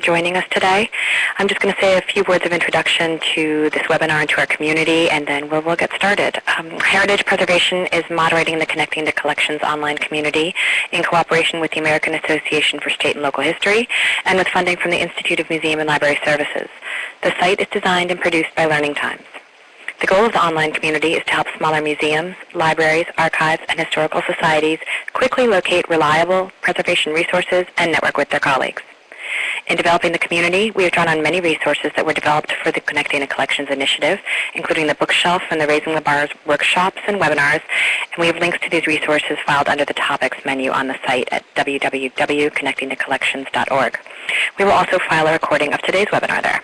joining us today. I'm just going to say a few words of introduction to this webinar and to our community, and then we'll, we'll get started. Um, Heritage Preservation is moderating the Connecting to Collections online community in cooperation with the American Association for State and Local History and with funding from the Institute of Museum and Library Services. The site is designed and produced by Learning Times. The goal of the online community is to help smaller museums, libraries, archives, and historical societies quickly locate reliable preservation resources and network with their colleagues. In developing the community, we have drawn on many resources that were developed for the Connecting to Collections initiative, including the bookshelf and the Raising the Bars workshops and webinars, and we have links to these resources filed under the Topics menu on the site at www.connectingtocollections.org. We will also file a recording of today's webinar there.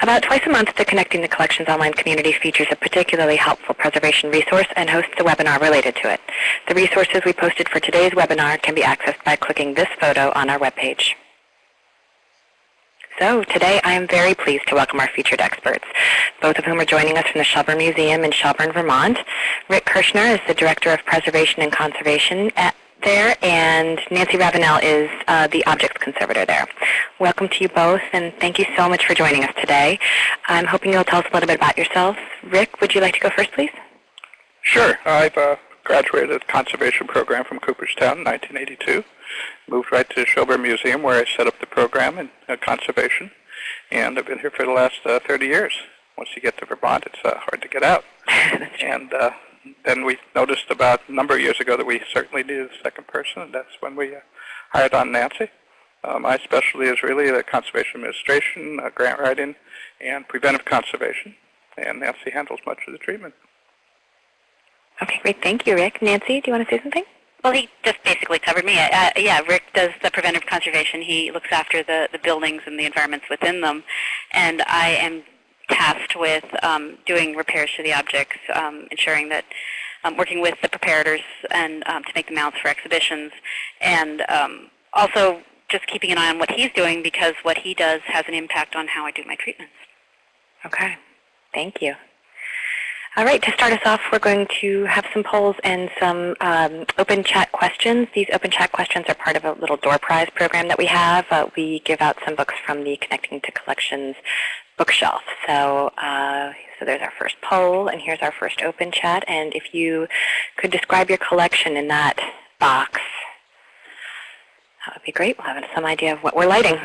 About twice a month, the Connecting to Collections online community features a particularly helpful preservation resource and hosts a webinar related to it. The resources we posted for today's webinar can be accessed by clicking this photo on our webpage. So today I am very pleased to welcome our featured experts, both of whom are joining us from the Shelburne Museum in Shelburne, Vermont. Rick Kirschner is the Director of Preservation and Conservation at there, and Nancy Ravenel is uh, the objects conservator there. Welcome to you both, and thank you so much for joining us today. I'm hoping you'll tell us a little bit about yourselves. Rick, would you like to go first, please? Sure. I've uh, graduated the conservation program from Cooperstown in 1982. Moved right to the Shelburne Museum where I set up the program in uh, conservation, and I've been here for the last uh, 30 years. Once you get to Vermont, it's uh, hard to get out. and uh, then we noticed about a number of years ago that we certainly needed a second person, and that's when we uh, hired on Nancy. Uh, my specialty is really the conservation administration, uh, grant writing, and preventive conservation, and Nancy handles much of the treatment. Okay, great. Thank you, Rick. Nancy, do you want to say something? Well, he just basically covered me. Uh, yeah, Rick does the preventive conservation. He looks after the, the buildings and the environments within them. And I am tasked with um, doing repairs to the objects, um, ensuring that um, working with the preparators and um, to make the mounts for exhibitions, and um, also just keeping an eye on what he's doing because what he does has an impact on how I do my treatments. Okay, thank you. All right, to start us off, we're going to have some polls and some um, open chat questions. These open chat questions are part of a little door prize program that we have. Uh, we give out some books from the Connecting to Collections bookshelf. So, uh, so there's our first poll, and here's our first open chat. And if you could describe your collection in that box, that would be great. We'll have some idea of what we're lighting.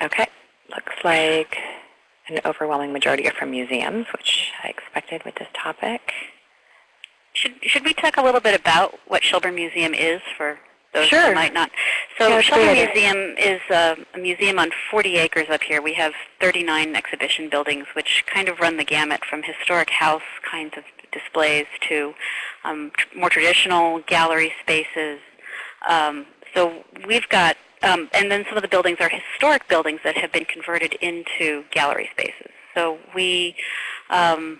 Okay, looks like an overwhelming majority are from museums, which I expected with this topic. Should, should we talk a little bit about what Shelburne Museum is for those sure. who might not? So yeah, Shelburne Museum is a, a, museum on 40 acres up here. We have 39 exhibition buildings, which kind of run the gamut from historic house kinds of displays to um, tr more traditional gallery spaces. Um, so we've got, um, and then some of the buildings are historic buildings that have been converted into gallery spaces. So we um,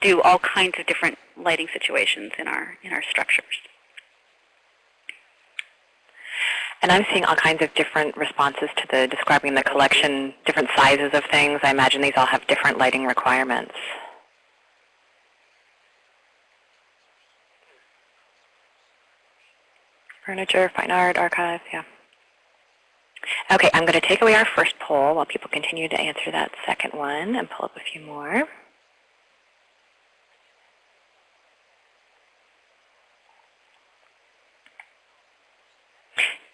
do all kinds of different lighting situations in our, in our structures. And I'm seeing all kinds of different responses to the describing the collection, different sizes of things. I imagine these all have different lighting requirements. Furniture, fine art, archives, yeah. Okay, I'm going to take away our first poll while people continue to answer that second one and pull up a few more.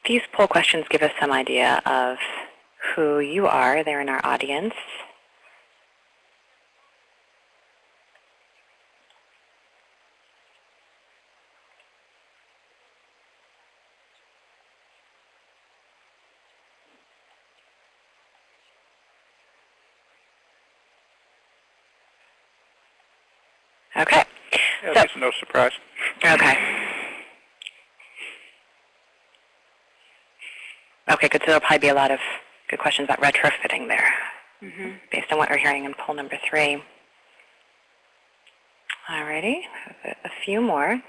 These poll questions give us some idea of who you are there in our audience. Okay. Yeah, so, no surprise. Okay. Okay, good. So there'll probably be a lot of good questions about retrofitting there, mm -hmm. based on what we're hearing in poll number three. Alrighty, a few more.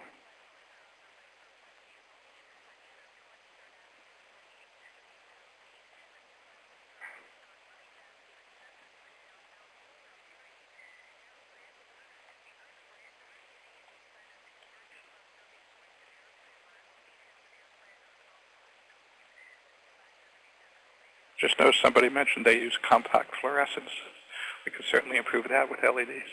Just noticed somebody mentioned they use compact fluorescence. We can certainly improve that with LEDs.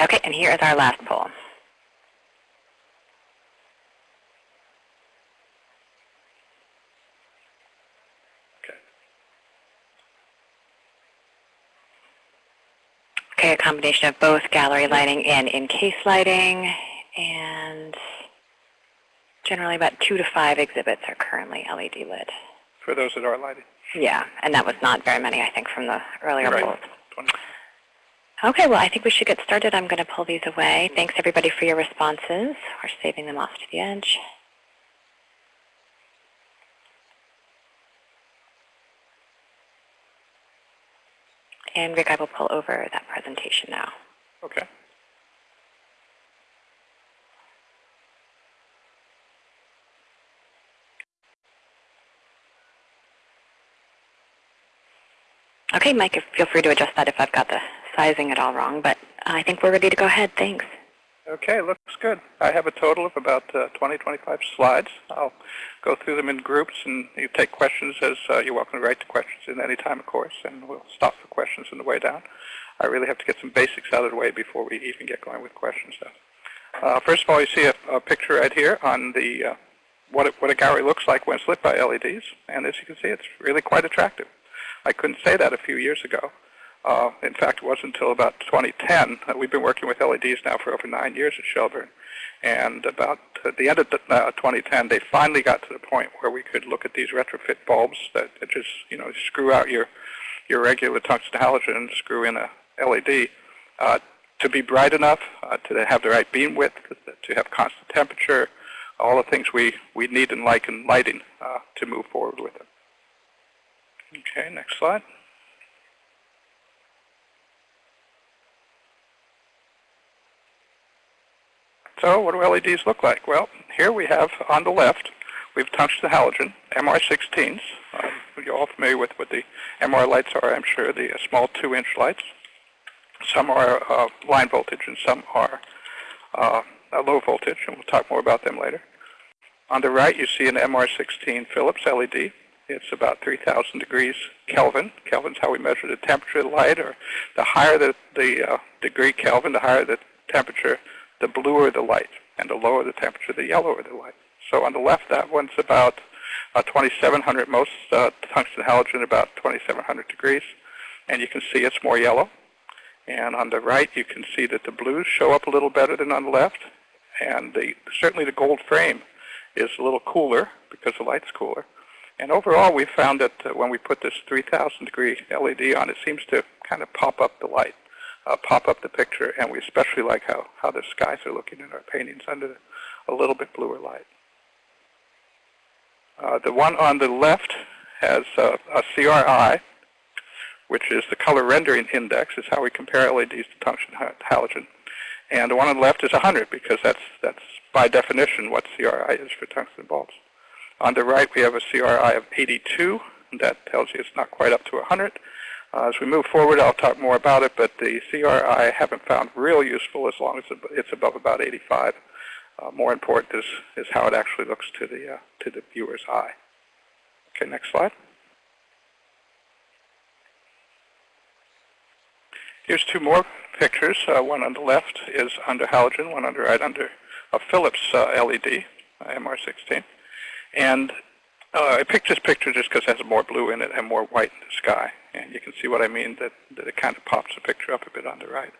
Okay, and here is our last poll. Okay. Okay, a combination of both gallery lighting and in-case lighting, and generally about two to five exhibits are currently LED lit. For those that are lighted. Yeah, and that was not very many, I think, from the earlier Right. polls. Okay, well, I think we should get started. I'm going to pull these away. Thanks, everybody, for your responses. We're saving them off to the edge. And Rick, I will pull over that presentation now. Okay. Okay, Mike, feel free to adjust that if I've got the sizing at all wrong, but I think we're ready to go ahead. Thanks. Okay, looks good. I have a total of about uh, 20, 25 slides. I'll go through them in groups, and you take questions as uh, you're welcome to write the questions in any time, of course, and we'll stop for questions on the way down. I really have to get some basics out of the way before we even get going with questions, though. Uh, first of all, you see a, a picture right here on the uh, what, it, what a gallery looks like when it's lit by LEDs, and as you can see, it's really quite attractive. I couldn't say that a few years ago. Uh, in fact, it wasn't until about 2010. Uh, we've been working with LEDs now for over nine years at Shelburne. And about at the end of the, uh, 2010, they finally got to the point where we could look at these retrofit bulbs that, that just, you know, screw out your, your regular tungsten halogen and screw in a LED uh, to be bright enough, uh, to have the right beam width, to have constant temperature, all the things we, we need and like in lighting uh, to move forward with it. Okay, next slide. So what do LEDs look like? Well, here we have on the left, we've touched the halogen, MR16s. Um, you're all familiar with what the MR lights are, I'm sure, the uh, small 2-inch lights. Some are uh, line voltage and some are uh, low voltage, and we'll talk more about them later. On the right, you see an MR16 Philips LED. It's about 3,000 degrees Kelvin. Kelvin's how we measure the temperature of the light, or the higher the, the uh, degree Kelvin, the higher the temperature, the bluer the light, and the lower the temperature, the yellower the light. So on the left, that one's about uh, 2,700, most uh, tungsten halogen about 2,700 degrees, and you can see it's more yellow. And on the right, you can see that the blues show up a little better than on the left, and the, certainly the gold frame is a little cooler because the light's cooler. And overall, we found that uh, when we put this 3,000 degree LED on, it seems to kind of pop up the light, uh, pop up the picture, and we especially like how, how the skies are looking in our paintings under a little bit bluer light. Uh, the one on the left has uh, a CRI, which is the color rendering index, is how we compare LEDs to tungsten halogen. And the one on the left is 100 because that's, that's by definition what CRI is for tungsten bulbs. On the right, we have a CRI of 82. And that tells you it's not quite up to 100. Uh, as we move forward, I'll talk more about it, but the CRI I haven't found real useful as long as it's above about 85. Uh, more important is, is how it actually looks to the, uh, to the viewer's eye. Okay, next slide. Here's two more pictures. Uh, one on the left is under halogen, one on the right under a Philips uh, LED, MR16. And uh, I picked this picture just because it has more blue in it and more white in the sky. And you can see what I mean, that, that it kind of pops the picture up a bit on the right.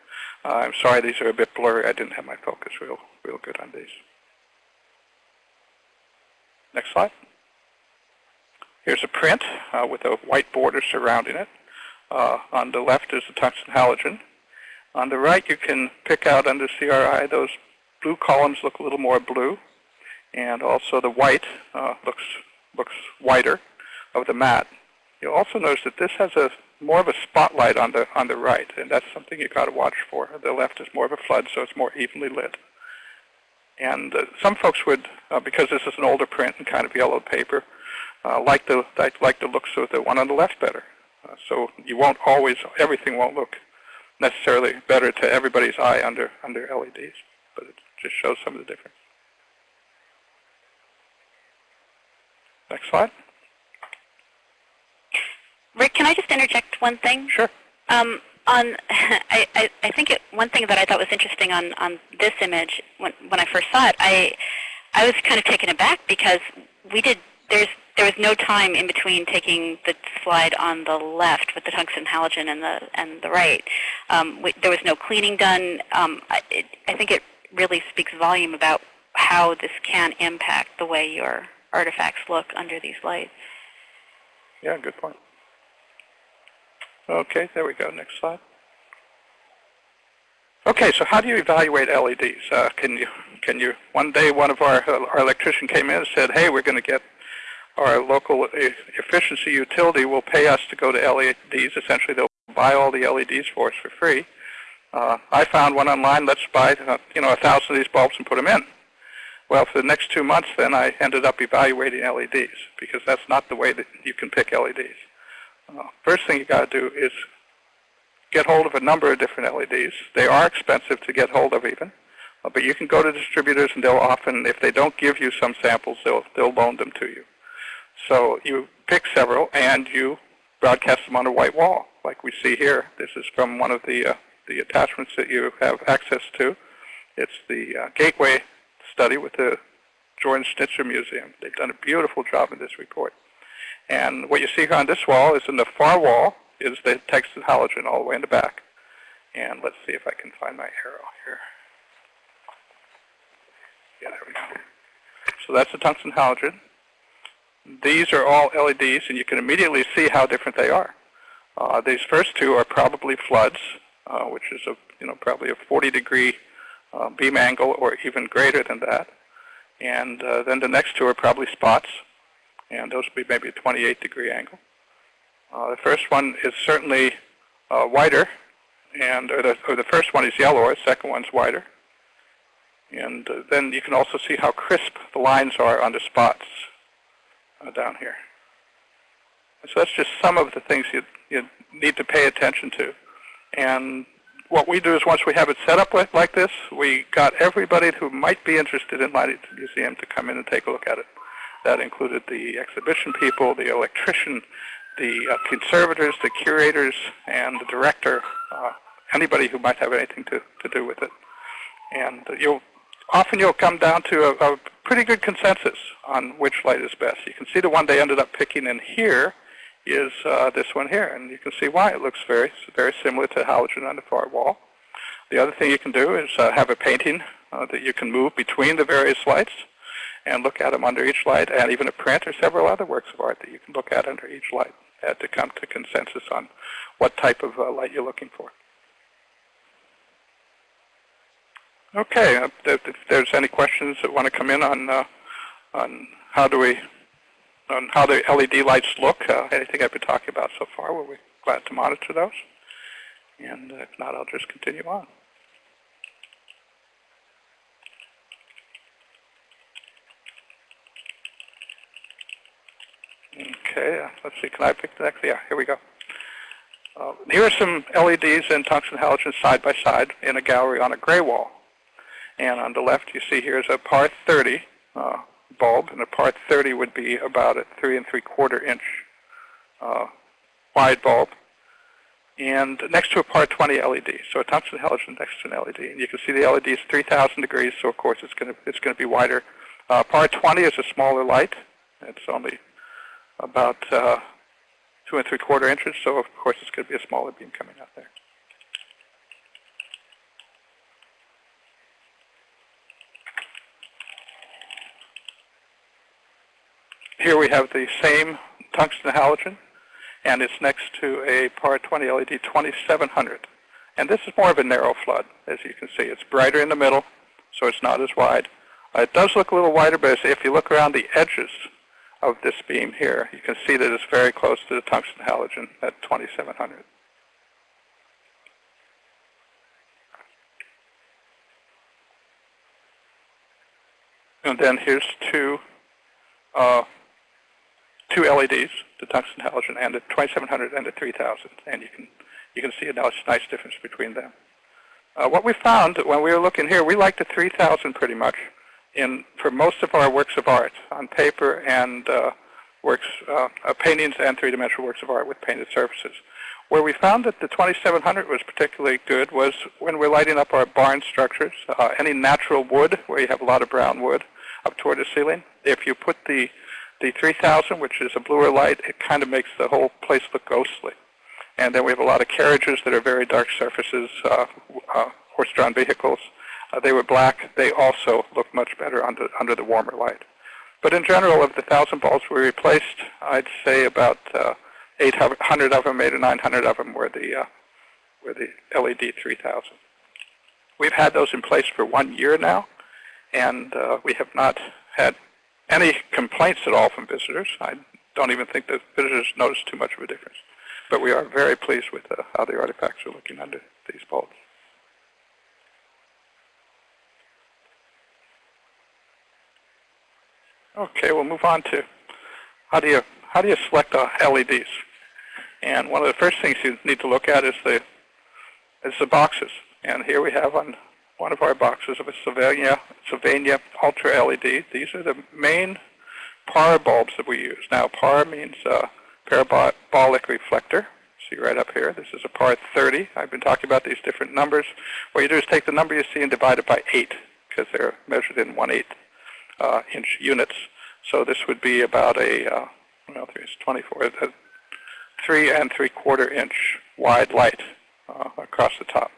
Uh, I'm sorry these are a bit blurry. I didn't have my focus real, real good on these. Next slide. Here's a print uh, with a white border surrounding it. Uh, on the left is the tungsten halogen. On the right, you can pick out under CRI, those blue columns look a little more blue. And also the white uh, looks, looks whiter of the matte. You'll also notice that this has a more of a spotlight on the, on the right, and that's something you've got to watch for. The left is more of a flood, so it's more evenly lit. And uh, some folks would, uh, because this is an older print and kind of yellow paper, uh, like the like the looks of the one on the left better. Uh, so you won't always, everything won't look necessarily better to everybody's eye under, under LEDs, but it just shows some of the difference. Next slide. Rick, can I just interject one thing? Sure. Um, on, I, I, I think it, one thing that I thought was interesting on, on this image when, when I first saw it, I, I was kind of taken aback because we did, there's, there was no time in between taking the slide on the left with the tungsten halogen and the, and the right. Um, we, there was no cleaning done. Um, I, it, I think it really speaks volume about how this can impact the way your artifacts look under these lights. Yeah, good point. Okay, there we go. Next slide. Okay, so how do you evaluate LEDs? Uh, can you, can you, one day one of our, our electrician came in and said, hey, we're going to get our local efficiency utility will pay us to go to LEDs. Essentially, they'll buy all the LEDs for us for free. Uh, I found one online, let's buy, uh, you know, a thousand of these bulbs and put them in. Well, for the next two months, then I ended up evaluating LEDs because that's not the way that you can pick LEDs. Uh, first thing you got to do is get hold of a number of different LEDs. They are expensive to get hold of even, uh, but you can go to distributors and they'll often, if they don't give you some samples, they'll, they'll loan them to you. So you pick several and you broadcast them on a white wall, like we see here. This is from one of the, uh, the attachments that you have access to. It's the uh, Gateway study with the Jordan Schnitzer Museum. They've done a beautiful job in this report. And what you see here on this wall is in the far wall is the tungsten halogen all the way in the back. And let's see if I can find my arrow here. Yeah, there we go. So that's the tungsten halogen. These are all LEDs, and you can immediately see how different they are. Uh, these first two are probably floods, uh, which is a you know probably a 40 degree uh, beam angle or even greater than that. And uh, then the next two are probably spots, and those would be maybe a 28 degree angle. Uh, the first one is certainly uh, wider, and or the, or the first one is yellower, the second one's wider. And uh, then you can also see how crisp the lines are on the spots uh, down here. So that's just some of the things you, you need to pay attention to. And what we do is once we have it set up like, like this, we got everybody who might be interested in Lighting Museum to come in and take a look at it. That included the exhibition people, the electrician, the uh, conservators, the curators, and the director, uh, anybody who might have anything to, to do with it. And you'll often you'll come down to a, a pretty good consensus on which light is best. You can see the one they ended up picking in here is uh, this one here, and you can see why it looks very very similar to halogen on the far wall. The other thing you can do is uh, have a painting uh, that you can move between the various lights and look at them under each light, and even a print or several other works of art that you can look at under each light uh, to come to consensus on what type of uh, light you're looking for. Okay, uh, if there's any questions that want to come in on uh, on how do we on how the LED lights look, uh, anything I've been talking about so far, we'll be glad to monitor those. And if not, I'll just continue on. Okay, let's see, can I pick the next? Yeah, here we go. Uh, here are some LEDs and tungsten halogen side by side in a gallery on a gray wall. And on the left, you see here is a par 30 uh, bulb, and a par 30 would be about a three and three quarter inch uh, wide bulb. And next to a par 20 LED, so a tungsten halogen next to an LED. And you can see the LED is 3,000 degrees, so of course it's going to it's going to be wider. Uh, par 20 is a smaller light. It's only about uh, two and three quarter inches, so of course it's going to be a smaller beam coming out there. Here we have the same tungsten halogen, and it's next to a PAR 20 LED 2700. And this is more of a narrow flood, as you can see. It's brighter in the middle, so it's not as wide. Uh, it does look a little wider, but if you look around the edges of this beam here, you can see that it's very close to the tungsten halogen at 2700. And then here's two uh, two LEDs, the tungsten halogen and the 2700 and the 3000. And you can you can see a nice, nice difference between them. Uh, what we found when we were looking here, we liked the 3000 pretty much in for most of our works of art on paper and uh, works, uh, uh, paintings and three-dimensional works of art with painted surfaces. Where we found that the 2700 was particularly good was when we're lighting up our barn structures, uh, any natural wood where you have a lot of brown wood up toward the ceiling. If you put the, the 3000, which is a bluer light, it kind of makes the whole place look ghostly. And then we have a lot of carriages that are very dark surfaces, uh, uh, horse-drawn vehicles. Uh, they were black. They also look much better under, under the warmer light. But in general, of the 1,000 bulbs we replaced, I'd say about uh, 800 of them, 8 or 900 of them were the, uh, were the LED 3000. We've had those in place for one year now, and uh, we have not had any complaints at all from visitors. I don't even think that visitors notice too much of a difference. But we are very pleased with uh, how the artifacts are looking under these bulbs. Okay, we'll move on to how do you how do you select uh, LEDs? And one of the first things you need to look at is the is the boxes. And here we have on one of our boxes of a Sylvania, Sylvania Ultra LED. These are the main PAR bulbs that we use. Now PAR means uh, parabolic reflector. See right up here. This is a PAR 30. I've been talking about these different numbers. What you do is take the number you see and divide it by 8 because they're measured in 1 8 uh, inch units. So this would be about a, uh, well, 3 is 24, a 3 and 3 quarter inch wide light uh, across the top.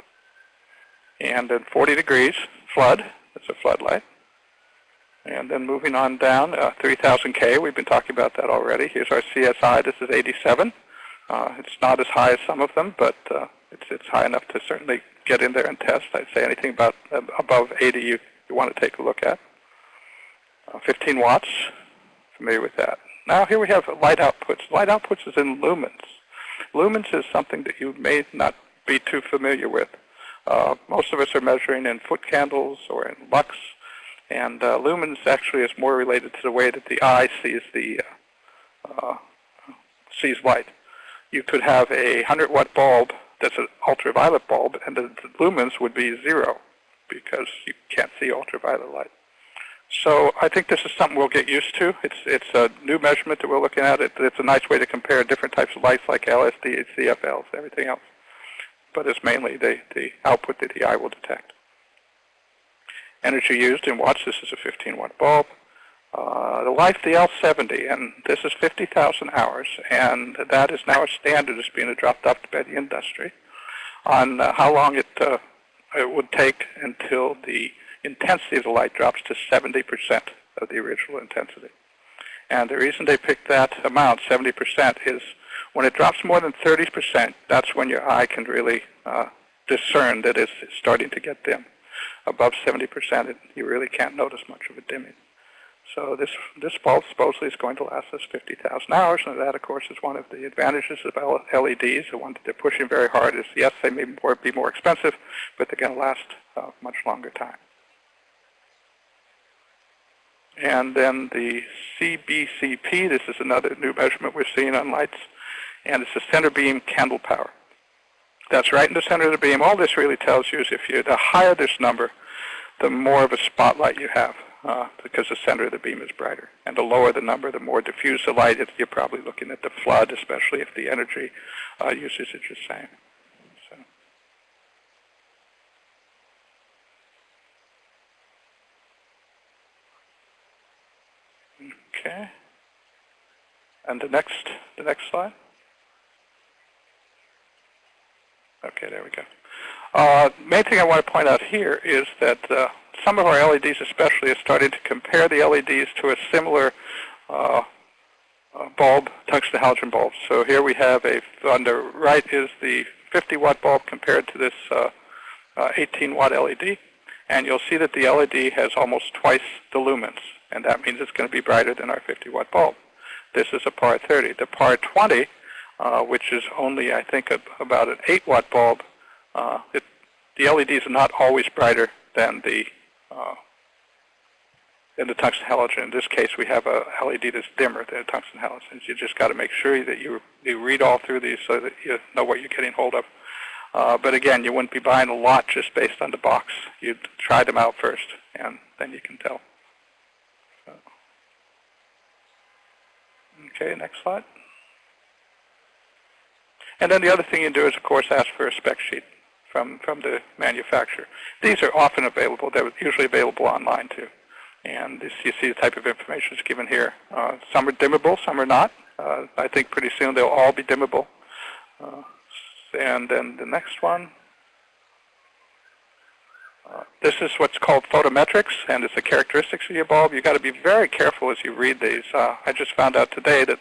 And then 40 degrees, flood, that's a floodlight. And then moving on down, uh, 3000K, we've been talking about that already. Here's our CRI, this is 87. Uh, it's not as high as some of them, but uh, it's, it's high enough to certainly get in there and test. I'd say anything about uh, above 80 you, you want to take a look at. Uh, 15 watts, familiar with that. Now here we have light outputs. Light outputs is in lumens. Lumens is something that you may not be too familiar with. Uh, most of us are measuring in foot candles or in lux, and uh, lumens actually is more related to the way that the eye sees the uh, uh sees light. You could have a 100 watt bulb that's an ultraviolet bulb, and the, the lumens would be zero because you can't see ultraviolet light. So I think this is something we'll get used to. It's it's a new measurement that we're looking at. It, it's a nice way to compare different types of lights like LEDs, CFLs, everything else. But it's mainly the, the output that the eye will detect. Energy used in watts, this is a 15 watt bulb. Uh, the life, the L70, and this is 50,000 hours, and that is now a standard that's being dropped adopted by the industry on uh, how long it, uh, it would take until the intensity of the light drops to 70% of the original intensity. And the reason they picked that amount, 70%, is when it drops more than 30%, that's when your eye can really uh, discern that it's starting to get dim. Above 70%, it, you really can't notice much of a dimming. So this, this bulb supposedly is going to last us 50,000 hours, and that, of course, is one of the advantages of LEDs. The one that they're pushing very hard is, yes, they may more, be more expensive, but they're going to last uh, much longer time. And then the CBCP, this is another new measurement we're seeing on lights, and it's the center beam candle power. That's right in the center of the beam. All this really tells you is if you, the higher this number, the more of a spotlight you have uh, because the center of the beam is brighter. And the lower the number, the more diffuse the light, you're probably looking at the flood, especially if the energy uh, usage is the same. Okay. And the next, the next slide. Okay, there we go. Uh, main thing I want to point out here is that uh, some of our LEDs especially are starting to compare the LEDs to a similar uh, uh, bulb, tungsten halogen bulb. So here we have a, on the right is the 50 watt bulb compared to this uh, uh, 18 watt LED. And you'll see that the LED has almost twice the lumens and that means it's going to be brighter than our 50 watt bulb. This is a PAR 30. The PAR 20, uh, which is only, I think, a, about an 8 watt bulb, uh, it, the LEDs are not always brighter than the uh, than the tungsten halogen. In this case, we have a LED that's dimmer than a tungsten halogens. You just got to make sure that you you read all through these so that you know what you're getting hold of Uh, but again, you wouldn't be buying a lot just based on the box. You'd try them out first, and then you can tell. So. Okay, next slide. And then the other thing you do is, of course, ask for a spec sheet from, from the manufacturer. These are often available. They're usually available online, too. And this, you see the type of information is given here. Uh, some are dimmable, some are not. Uh, I think pretty soon they'll all be dimmable. Uh, and then the next one. This is what's called photometrics, and it's the characteristics of your bulb. You've got to be very careful as you read these. Uh, I just found out today that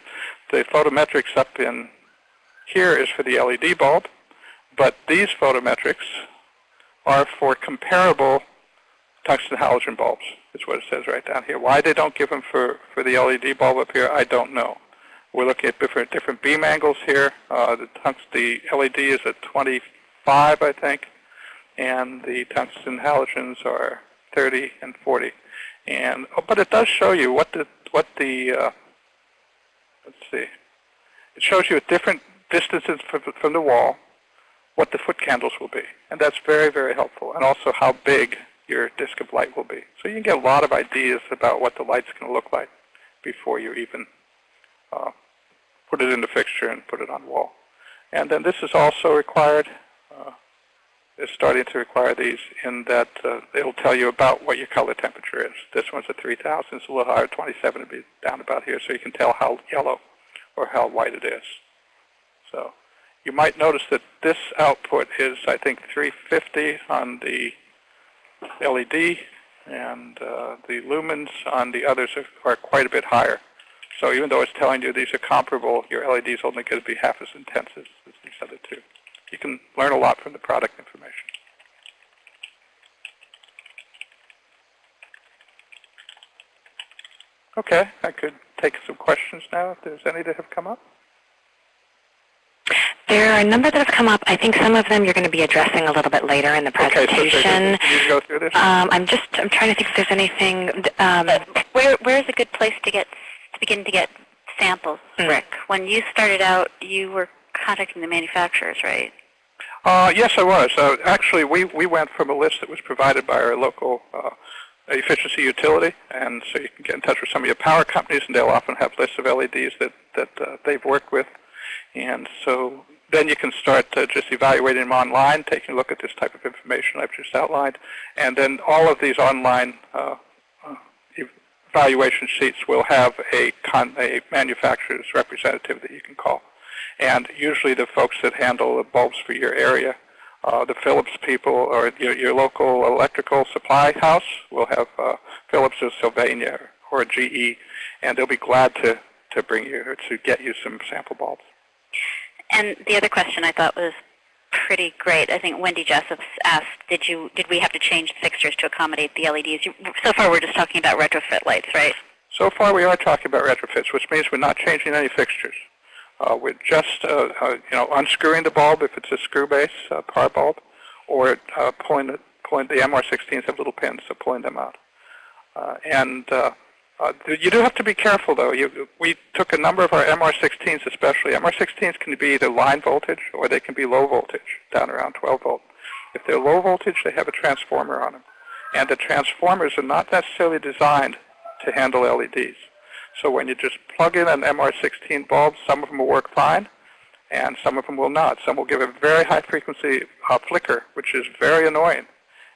the photometrics up in here is for the LED bulb, but these photometrics are for comparable tungsten halogen bulbs, is what it says right down here. Why they don't give them for, for the LED bulb up here, I don't know. We're looking at different different beam angles here. Uh, the, the LED is at 25, I think, and the tungsten halogens are 30 and 40. And oh, but it does show you what the what the uh, let's see. It shows you at different distances from, the wall what the foot candles will be, and that's very very helpful. And also how big your disk of light will be. So you can get a lot of ideas about what the light's going to look like before you even uh, put it in the fixture and put it on wall. And then this is also required, uh, is starting to require these in that uh, it'll tell you about what your color temperature is. This one's at 3,000, it's a little higher, 27 would be down about here, so you can tell how yellow or how white it is. So you might notice that this output is, I think, 350 on the LED, and uh, the lumens on the others are, are quite a bit higher. So even though it's telling you these are comparable, your LED is only going to be half as intense as, as these other two. You can learn a lot from the product information. Okay, I could take some questions now if there's any that have come up. There are a number that have come up. I think some of them you're going to be addressing a little bit later in the presentation. Okay, so can you go through this? Um, I'm just I'm trying to think if there's anything. Um, where where is a good place to get to begin to get samples, Mm. Rick? When you started out, you were contacting the manufacturers, right? Uh, yes, I was. Uh, actually, we, we went from a list that was provided by our local uh, efficiency utility, and so you can get in touch with some of your power companies, and they'll often have lists of LEDs that, that uh, they've worked with. And so then you can start uh, just evaluating them online, taking a look at this type of information I've just outlined, and then all of these online uh, uh, evaluation sheets will have a, a manufacturer's representative that you can call. And usually the folks that handle the bulbs for your area, uh, the Philips people or your, your local electrical supply house will have uh, Philips or Sylvania or GE, and they'll be glad to, to bring you to get you some sample bulbs. And the other question I thought was pretty great. I think Wendy Jessup asked, did you did we have to change fixtures to accommodate the LEDs? You, so far, we're just talking about retrofit lights, right? So far, we are talking about retrofits, which means we're not changing any fixtures. Uh, we're just, uh, uh, you know, unscrewing the bulb if it's a screw base uh, par bulb, or uh, pulling the pulling the MR16s have little pins, so pulling them out. Uh, and uh, uh, you do have to be careful, though. You, we took a number of our MR16s, especially. MR16s can be either line voltage or they can be low voltage, down around 12 volt. If they're low voltage, they have a transformer on them, and the transformers are not necessarily designed to handle LEDs. So when you just plug in an MR16 bulb, some of them will work fine, and some of them will not. Some will give a very high frequency uh, flicker, which is very annoying.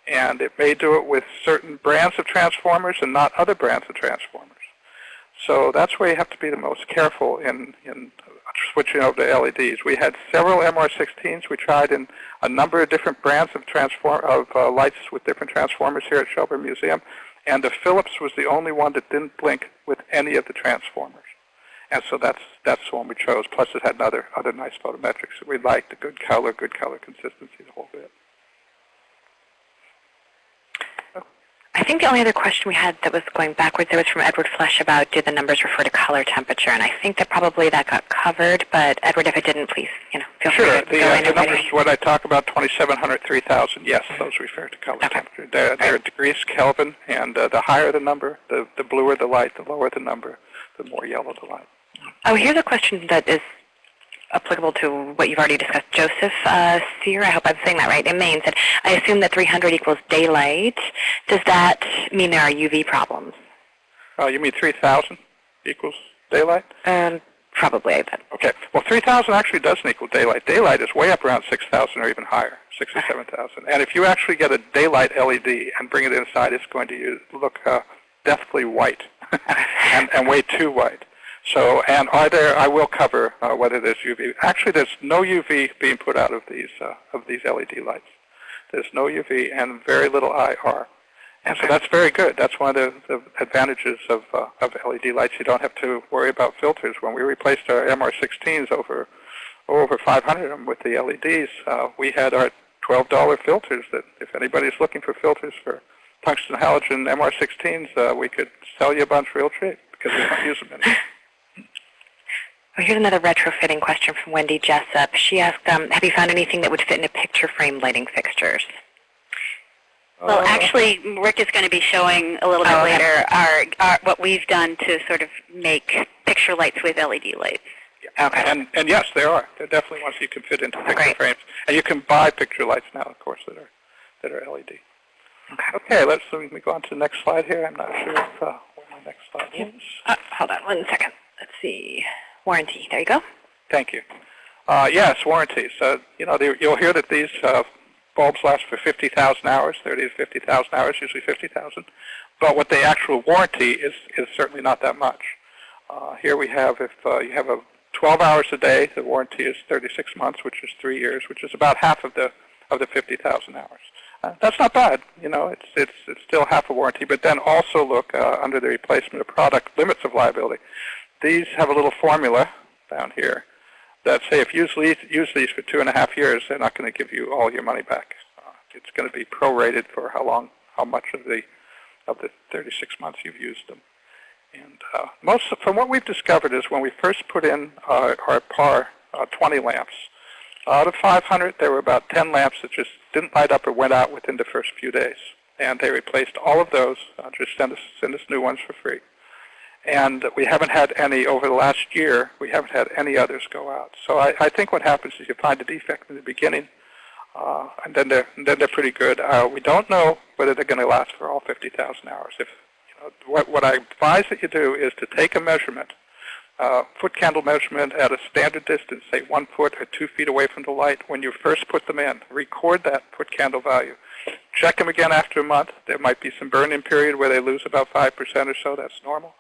And it may do it with certain brands of transformers and not other brands of transformers. So that's where you have to be the most careful in, in switching over to LEDs. We had several MR16s. We tried in a number of different brands of, transform, of uh, lights with different transformers here at Shelburne Museum. And the Philips was the only one that didn't blink with any of the transformers. And so that's that's the one we chose. Plus it had other other nice photometrics that we liked, the good color, good color consistency, the whole bit. I think the only other question we had that was going backwards there was from Edward Flesh about do the numbers refer to color temperature, and I think that probably that got covered. But Edward, if it didn't, please, you know, feel Sure. free to The, go uh, the numbers, what I talk about, 2,700, 3,000, yes, those refer to color Okay. temperature. They're, they're degrees Kelvin, and uh, the higher the number, the, the bluer the light, the lower the number, the more yellow the light. Oh, here's a question that is applicable to what you've already discussed. Joseph uh, Sear, I hope I'm saying that right, in Maine said, I assume that 300 equals daylight. Does that mean there are UV problems? Uh, you mean 3,000 equals daylight? Um, probably, I bet. Okay. Well, 3,000 actually doesn't equal daylight. Daylight is way up around 6,000 or even higher, 6 or 7,000. And if you actually get a daylight LED and bring it inside, it's going to look uh, deathly white and, and way too white. So, and are there? I will cover uh, whether there's UV. Actually, there's no UV being put out of these uh, of these LED lights. There's no UV and very little IR. And so that's very good. That's one of the, the advantages of, uh, of LED lights. You don't have to worry about filters. When we replaced our MR16s over over 500 of them with the LEDs, uh, we had our $12 filters that if anybody's looking for filters for tungsten halogen MR16s, uh, we could sell you a bunch real cheap because we don't use them anymore. Well, here's another retrofitting question from Wendy Jessup. She asked, um, have you found anything that would fit into picture frame lighting fixtures? Well, Uh, actually, Rick is going to be showing a little bit Oh, okay. later our, our what we've done to sort of make picture lights with LED lights. Okay. And, and yes, there are. There are definitely ones you can fit into picture Great. frames. And you can buy picture lights now, of course, that are, that are LED. Okay. Okay, let's let me go on to the next slide here. I'm not sure if, uh, where my next slide is. Uh, hold on one second. Let's see. Warranty. There you go. Thank you. Uh, yes, warranties. Uh, you know, you'll hear that these uh, bulbs last for 50,000 hours, 30 to 50,000 hours, usually 50,000. But what the actual warranty is, is certainly not that much. Uh, here we have, if uh, you have a 12 hours a day, the warranty is 36 months, which is three years, which is about half of the of the 50,000 hours. Uh, that's not bad. You know, it's it's it's still half a warranty. But then also look under the replacement of product limits of liability. These have a little formula down here that say if you use these, for two and a half years, they're not going to give you all your money back. Uh, it's going to be prorated for how long, how much of the of the 36 months you've used them. And uh, most, from what we've discovered, is when we first put in uh, our PAR uh, 20 lamps, out of 500, there were about 10 lamps that just didn't light up or went out within the first few days. And they replaced all of those. Uh, just send us, send us new ones for free. And we haven't had any over the last year. We haven't had any others go out. So I, I think what happens is you find a defect in the beginning, uh, and then they're and then they're pretty good. Uh, we don't know whether they're going to last for all 50,000 hours. If you know, what what I advise that you do is to take a measurement, uh, foot candle measurement at a standard distance, say one foot or two feet away from the light. When you first put them in, record that foot candle value. Check them again after a month. There might be some burn-in period where they lose about five percent or so. That's normal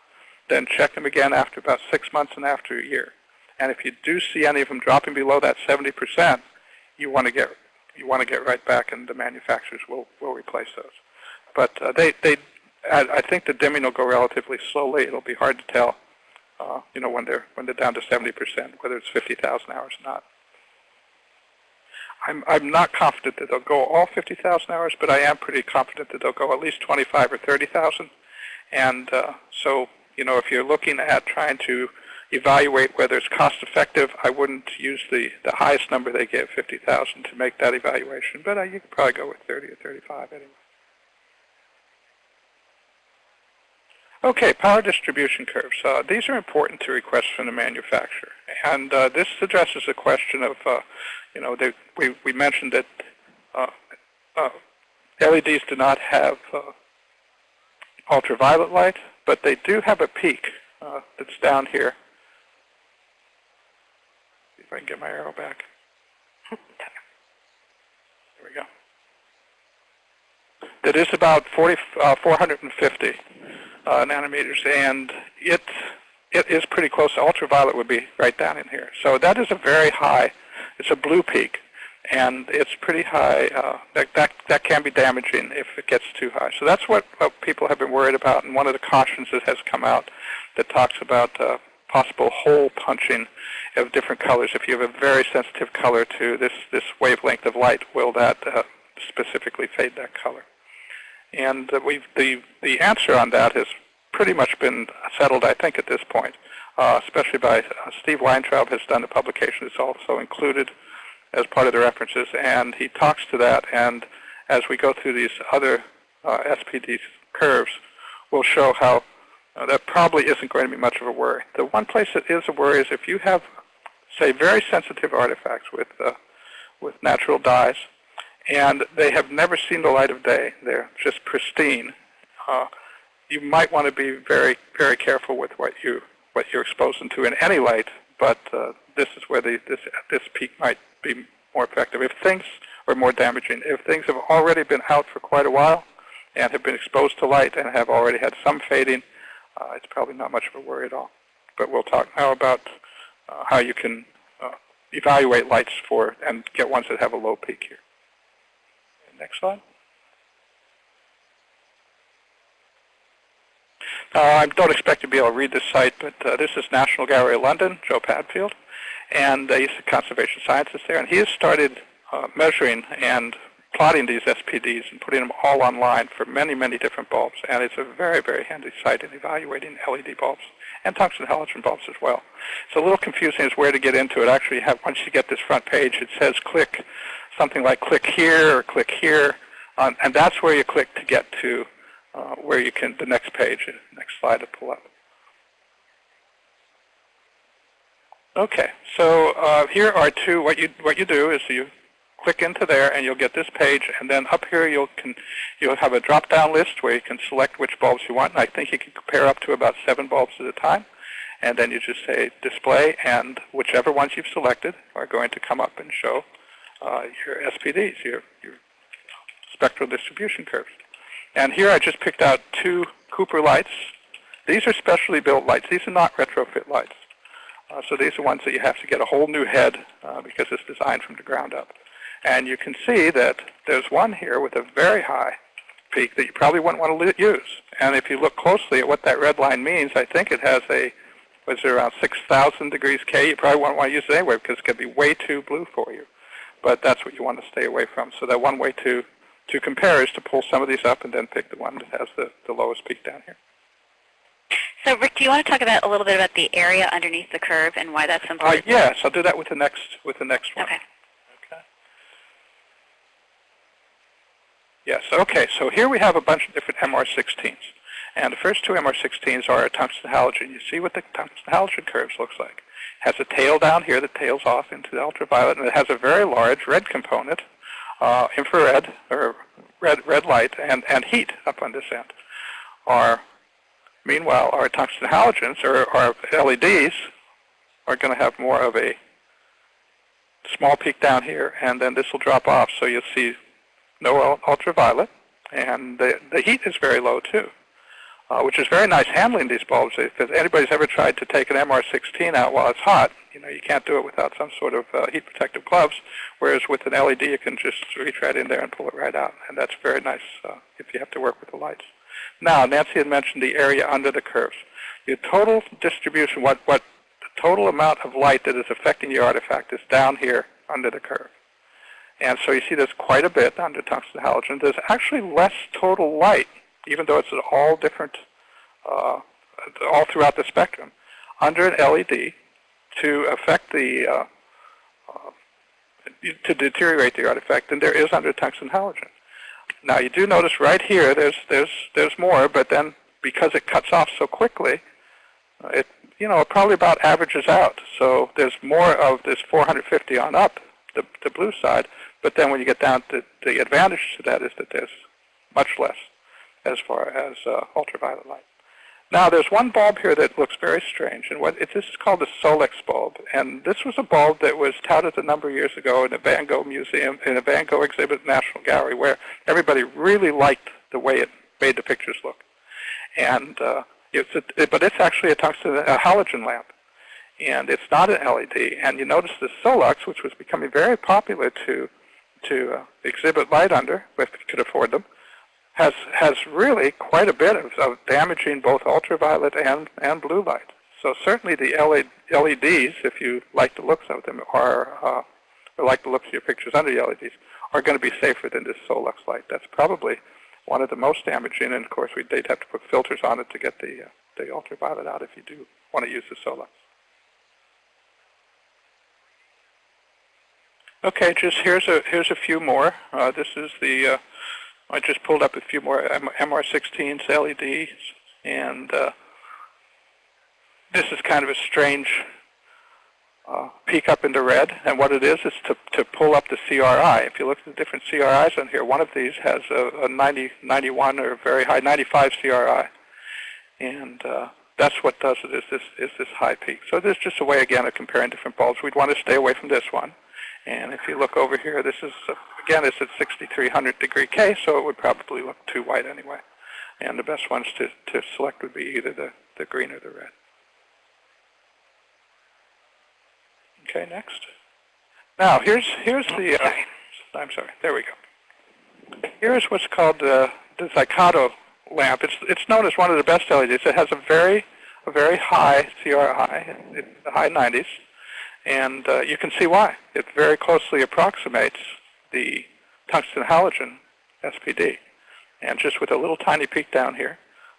then check them again after about six months and after a year. And if you do see any of them dropping below that 70%, you want to get you want to get right back, and the manufacturers will will replace those. But uh, they they I, I think the dimming will go relatively slowly. It'll be hard to tell, uh, you know, when they're when they're down to 70%, whether it's 50,000 hours or not. I'm I'm not confident that they'll go all 50,000 hours, but I am pretty confident that they'll go at least 25 or 30,000. And uh, so you know, if you're looking at trying to evaluate whether it's cost effective, I wouldn't use the, the highest number they give, 50,000, to make that evaluation. But uh, you could probably go with 30 or 35 anyway. Okay, power distribution curves. Uh, these are important to requests from the manufacturer. And uh, this addresses the question of, uh, you know, they, we, we mentioned that uh, uh, LEDs do not have uh, ultraviolet light, but they do have a peak uh, that's down here. See if I can get my arrow back. There we go. That is about 40, uh, 450 uh, nanometers, and it it is pretty close. Ultraviolet would be right down in here. So that is a very high. It's a blue peak, and it's pretty high. Uh, that, that that can be damaging if it gets too high. So that's what, what people have been worried about, and one of the cautions that has come out that talks about uh, possible hole punching of different colors. If you have a very sensitive color to this this wavelength of light, will that uh, specifically fade that color? And uh, we've, the, the answer on that has pretty much been settled, I think, at this point, uh, especially by uh, Steve Weintraub has done a publication that's also included as part of the references, and he talks to that, and as we go through these other uh, SPD curves, we'll show how uh, that probably isn't going to be much of a worry. The one place that is a worry is if you have say, very sensitive artifacts with, uh, with natural dyes. And they have never seen the light of day. They're just pristine. Uh, you might want to be very, very careful with what you what you're exposing to in any light, but uh, this is where the, this this peak might be more effective. If things are more damaging, if things have already been out for quite a while and have been exposed to light and have already had some fading, uh, it's probably not much of a worry at all. But we'll talk now about uh, how you can uh, evaluate lights for and get ones that have a low peak here. Next slide. Uh, I don't expect to be able to read this site, but uh, this is National Gallery of London, Joe Padfield, and uh, he's a conservation scientist there, and he has started uh, measuring and plotting these SPDs and putting them all online for many, many different bulbs, and it's a very, very handy site in evaluating LED bulbs and tungsten halogen bulbs as well. It's a little confusing as where to get into it. Actually, have, once you get this front page, it says click something like click here or click here, um, and that's where you click to get to uh, where you can, the next page, next slide to pull up. Okay, so uh, here are two, what you, what you do is you click into there and you'll get this page, and then up here you'll, can, you'll have a drop-down list where you can select which bulbs you want, and I think you can compare up to about seven bulbs at a time. And then you just say display, and whichever ones you've selected are going to come up and show uh, your SPDs, your, your spectral distribution curves. And here I just picked out two Cooper lights. These are specially built lights. These are not retrofit lights. Uh, so these are ones that you have to get a whole new head uh, because it's designed from the ground up. And you can see that there's one here with a very high peak that you probably wouldn't want to use. And if you look closely at what that red line means, I think it has a, was it around 6,000 degrees K? You probably won't want to use it anyway because it's going to be way too blue for you. But that's what you want to stay away from. So that one way to to compare is to pull some of these up and then pick the one that has the, the lowest peak down here. So Rick, do you want to talk about a little bit about the area underneath the curve and why that's important? Uh, yes, I'll do that with the next with the next one. Okay. Okay. Yes. Okay. So here we have a bunch of different MR16s, and the first two MR16s are a tungsten halogen. You see what the tungsten halogen curves looks like. It has a tail down here that tails off into the ultraviolet, and it has a very large red component uh, infrared or red red light and, and heat up on this end. Our meanwhile our tungsten halogens or our LEDs are going to have more of a small peak down here and then this will drop off so you'll see no ultraviolet and the, the heat is very low too. Uh, which is very nice handling these bulbs. If anybody's ever tried to take an MR16 out while it's hot, you know, you can't do it without some sort of uh, heat protective gloves, whereas with an LED you can just reach right in there and pull it right out. And that's very nice uh, if you have to work with the lights. Now, Nancy had mentioned the area under the curves. The total distribution, what, what the total amount of light that is affecting your artifact is down here under the curve. And so you see there's quite a bit under tungsten halogen. There's actually less total light, even though it's all different, uh, all throughout the spectrum. Under an LED, to affect the, uh, uh, to deteriorate the artifact than there is under tungsten halogen. Now you do notice right here there's, there's, there's more, but then because it cuts off so quickly, uh, it, you know, it probably about averages out. So there's more of this 450 on up, the, the blue side, but then when you get down to the advantage to that is that there's much less as far as uh, ultraviolet light. Now, there's one bulb here that looks very strange, and what it, this is called the Solux bulb. And this was a bulb that was touted a number of years ago in a Van Gogh museum, in a Van Gogh exhibit at National Gallery, where everybody really liked the way it made the pictures look. And uh, it's a, it, but it's actually a tungsten a halogen lamp, and it's not an LED. And you notice the Solux, which was becoming very popular to to uh, exhibit light under, if you could afford them, has has really quite a bit of, of damaging both ultraviolet and and blue light. So certainly the LEDs, if you like the looks of them, are uh, or like the looks of your pictures under the LEDs, are going to be safer than this Solux light. That's probably one of the most damaging, and of course we would have to put filters on it to get the uh, the ultraviolet out if you do want to use the Solux. Okay, just here's a here's a few more. Uh, this is the uh, I just pulled up a few more MR16s LEDs, and uh, this is kind of a strange uh, peak up into red. And what it is is to, to pull up the CRI. If you look at the different CRIs on here, one of these has a, a 90, 91 or very high 95 CRI. And uh, that's what does it is this, is this high peak. So this is just a way, again, of comparing different bulbs. We'd want to stay away from this one. And if you look over here, this is, again, it's at 6300 degree K, so it would probably look too white anyway. And the best ones to, to select would be either the, the green or the red. Okay, next. Now, here's, here's the, uh, I'm sorry, there we go. Here's what's called uh, the Xicato lamp. It's, it's known as one of the best LEDs. It has a very, a very high CRI, in the high 90s, and uh, you can see why. It very closely approximates the tungsten halogen SPD, and just with a little tiny peak down here.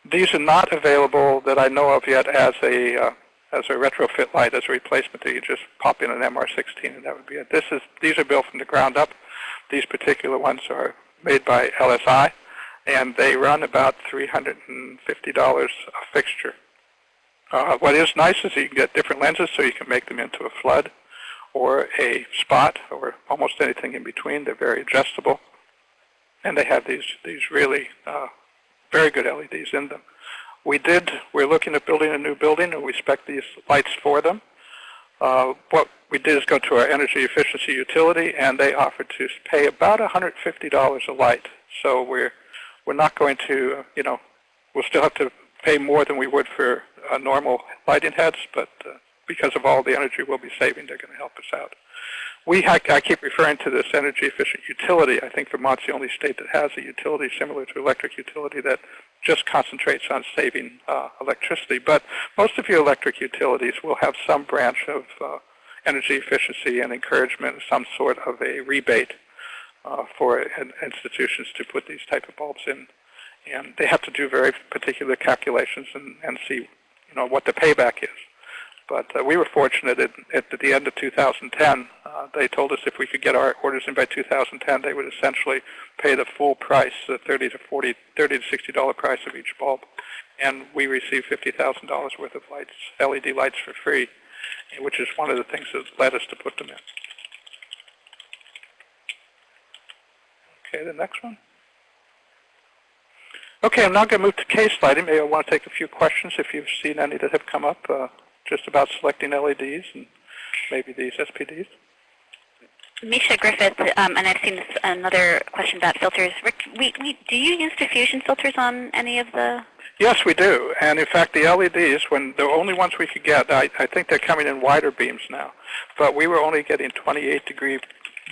These are not available that I know of yet as a uh, as a retrofit light, as a replacement that you just pop in an MR16 and that would be it. This is, these are built from the ground up. These particular ones are made by LSI and they run about $350 a fixture. Uh, what is nice is you can get different lenses so you can make them into a flood or a spot or almost anything in between. They're very adjustable. And they have these, these really uh, very good LEDs in them. We did, we're looking at building a new building and we spec these lights for them. Uh, what we did is go to our energy efficiency utility and they offered to pay about $150 a light. So we're, we're not going to, you know, we'll still have to pay more than we would for uh, normal lighting heads, but uh, because of all the energy we'll be saving, they're going to help us out. We, I, keep referring to this energy efficient utility. I think Vermont's the only state that has a utility similar to electric utility that just concentrates on saving uh, electricity. But most of your electric utilities will have some branch of uh, energy efficiency and encouragement, some sort of a rebate uh, for institutions to put these type of bulbs in. And they have to do very particular calculations and, and see you know, what the payback is. But uh, we were fortunate at, at, the end of 2010. Uh, they told us if we could get our orders in by 2010, they would essentially pay the full price, the 30 to 40, 30 to 60 dollar price of each bulb, and we received 50,000 dollars worth of lights, LED lights for free, which is one of the things that led us to put them in. Okay, the next one. Okay, I'm now going to move to case lighting. Maybe I want to take a few questions if you've seen any that have come up. Uh, just about selecting LEDs and maybe these SPDs? Misha Griffith, um, and I've seen this, another question about filters. Rick, we, we, do you use diffusion filters on any of the? Yes, we do. And in fact, the LEDs, when the only ones we could get, I, I think they're coming in wider beams now, but we were only getting 28 degree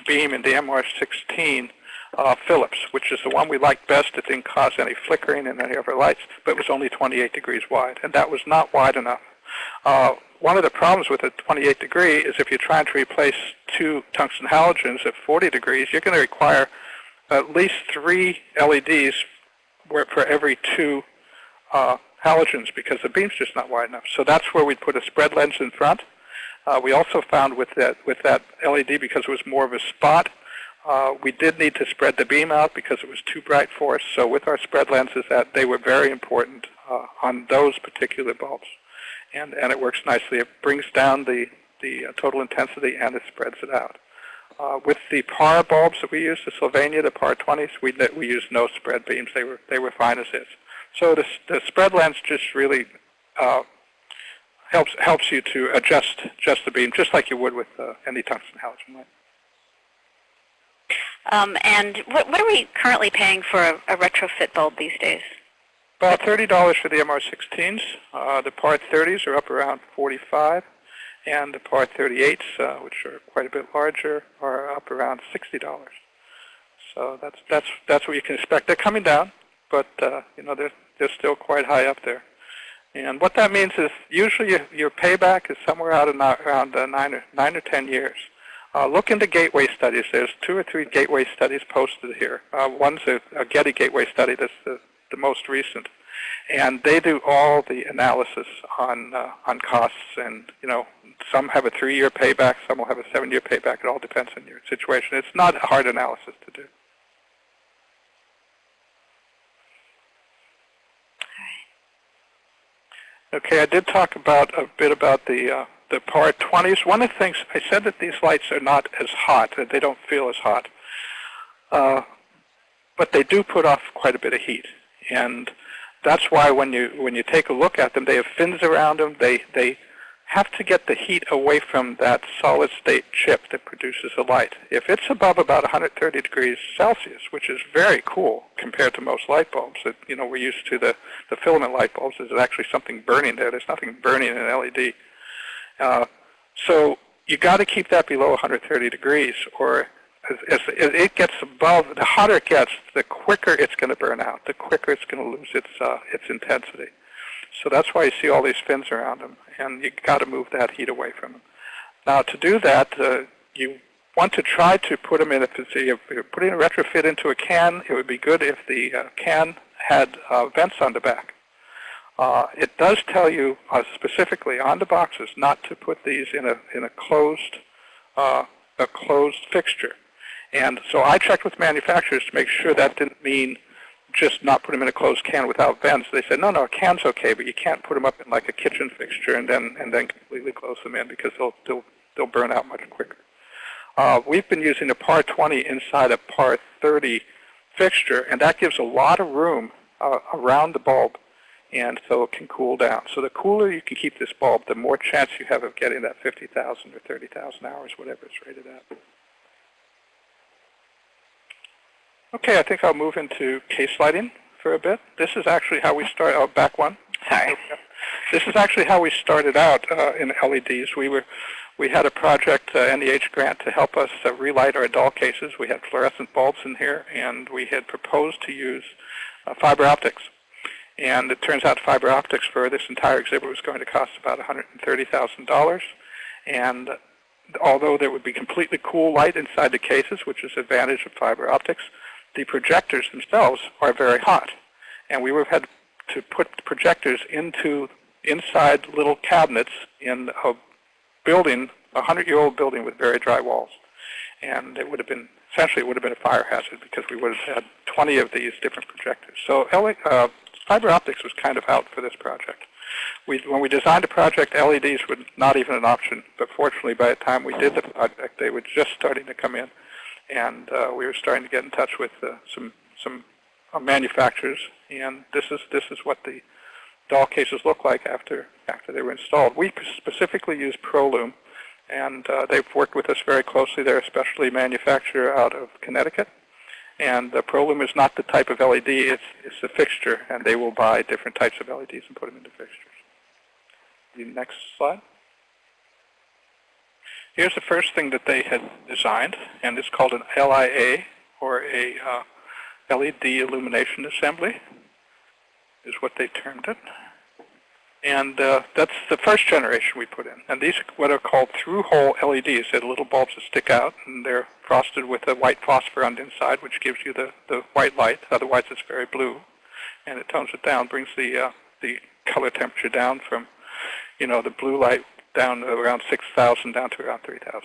beam in the MR16 uh, Philips, which is the one we liked best. It didn't cause any flickering in any of our lights, but it was only 28 degrees wide, and that was not wide enough uh, one of the problems with a 28 degree is if you're trying to replace two tungsten halogens at 40 degrees, you're going to require at least three LEDs for every two uh, halogens because the beam's just not wide enough. So that's where we'd put a spread lens in front. Uh, we also found with that, with that LED, because it was more of a spot, uh, we did need to spread the beam out because it was too bright for us. So with our spread lenses, that they were very important uh, on those particular bulbs and, and it works nicely. It brings down the, the uh, total intensity and it spreads it out. Uh, with the PAR bulbs that we use, the Sylvania, the PAR 20s, we, we used no spread beams. They were, they were fine as is. So the, the spread lens just really uh, helps, helps you to adjust, adjust the beam, just like you would with uh, any tungsten halogen light. Um, and what, what are we currently paying for a, a retrofit bulb these days? About $30 for the MR16s. Uh, the PAR 30s are up around 45 and the PAR 38s, uh, which are quite a bit larger, are up around $60. So that's, that's, that's what you can expect. They're coming down, but uh, you know, they're, they're still quite high up there. And what that means is usually your, your payback is somewhere out of around uh, nine, or, nine or 10 years. Uh, look into gateway studies. There's two or three gateway studies posted here. Uh, one's a, a Getty gateway study that's the the most recent. And they do all the analysis on uh, on costs, and you know, some have a three-year payback, some will have a seven-year payback. It all depends on your situation. It's not a hard analysis to do. Okay, I did talk about a bit about the uh, the PAR 20s. One of the things I said that these lights are not as hot, that they don't feel as hot, uh, but they do put off quite a bit of heat, and that's why when you when you take a look at them, they have fins around them. They they have to get the heat away from that solid state chip that produces the light. If it's above about 130 degrees Celsius, which is very cool compared to most light bulbs that you know we're used to the, the filament light bulbs, there's actually something burning there. There's nothing burning in an LED. Uh, so you got to keep that below 130 degrees or as, as, it gets above, the hotter it gets, the quicker it's going to burn out, the quicker it's going to lose its, uh, its intensity. So that's why you see all these fins around them, and you got to move that heat away from them. Now to do that, uh, you want to try to put them in, if you're putting a retrofit into a can, it would be good if the uh, can had uh, vents on the back. Uh, it does tell you uh, specifically on the boxes not to put these in a, in a closed, uh, a closed fixture. And so I checked with manufacturers to make sure that didn't mean just not put them in a closed can without vents. They said, no, no, a can's okay, but you can't put them up in like a kitchen fixture and then and then completely close them in because they'll they'll, they'll burn out much quicker. Uh, we've been using a PAR 20 inside a PAR 30 fixture, and that gives a lot of room uh, around the bulb, and so it can cool down. So the cooler you can keep this bulb, the more chance you have of getting that 50,000 or 30,000 hours, whatever it's rated at. Okay, I think I'll move into case lighting for a bit. This is actually how we start, oh, back one. Sorry. This is actually how we started out uh, in LEDs. We were, we had a project, uh, NEH grant, to help us uh, relight our doll cases. We had fluorescent bulbs in here, and we had proposed to use uh, fiber optics. And it turns out fiber optics for this entire exhibit was going to cost about $130,000. And although there would be completely cool light inside the cases, which is advantage of fiber optics, the projectors themselves are very hot. And we would have had to put projectors into inside little cabinets in a building, a 100-year-old building with very dry walls. And it would have been, essentially it would have been a fire hazard because we would have had 20 of these different projectors. So uh, fiber optics was kind of out for this project. We, when we designed the project, LEDs were not even an option. But fortunately, by the time we did the project, they were just starting to come in and uh, we were starting to get in touch with uh, some some uh, manufacturers, and this is this is what the doll cases look like after after they were installed. We specifically use ProLume, and uh, they've worked with us very closely. They're a specialty manufacturer out of Connecticut, and the ProLume is not the type of LED; it's it's a fixture, and they will buy different types of LEDs and put them into fixtures. The next slide. Here's the first thing that they had designed, and it's called an LIA, or a uh, LED illumination assembly, is what they termed it. And uh, that's the first generation we put in. And these are what are called through-hole LEDs. They're little bulbs that stick out, and they're frosted with a white phosphor on the inside, which gives you the, the white light. Otherwise, it's very blue. And it tones it down, brings the, uh, the color temperature down from, you know, the blue light down to around 6,000 down to around 3,000.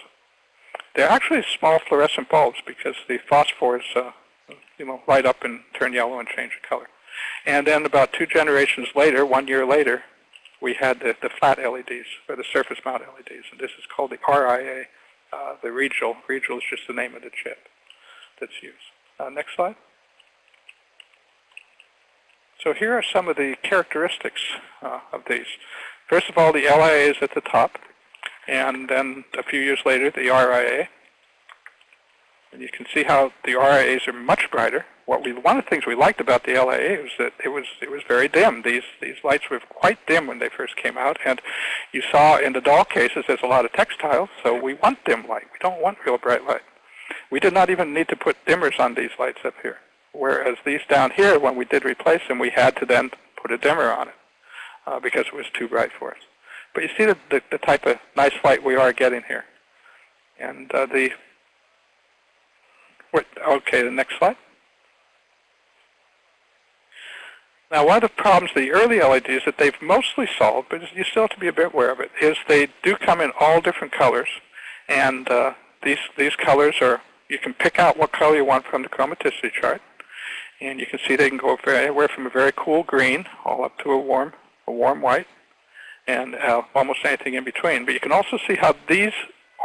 They're actually small fluorescent bulbs because the phosphors, uh, you know, light up and turn yellow and change the color. And then about two generations later, one year later, we had the, the flat LEDs, or the surface mount LEDs, and this is called the RIA, uh, the Rebel. Rebel is just the name of the chip that's used. Uh, next slide. So here are some of the characteristics uh, of these. First of all, the LIA is at the top, and then a few years later, the RIA. And you can see how the RIAs are much brighter. What we, one of the things we liked about the LIA was that it was it was very dim. These these lights were quite dim when they first came out, and you saw in the doll cases there's a lot of textiles, so we want dim light. We don't want real bright light. We did not even need to put dimmers on these lights up here. Whereas these down here, when we did replace them, we had to then put a dimmer on it uh, because it was too bright for us. But you see the, the, the, type of nice light we are getting here. And uh, the, okay, the next slide. Now, one of the problems the early LEDs that they've mostly solved, but you still have to be a bit aware of it, is they do come in all different colors. And uh, these, these colors are, you can pick out what color you want from the chromaticity chart. And you can see they can go anywhere from a very cool green all up to a warm a warm white. and uh, almost anything in between. But you can also see how these,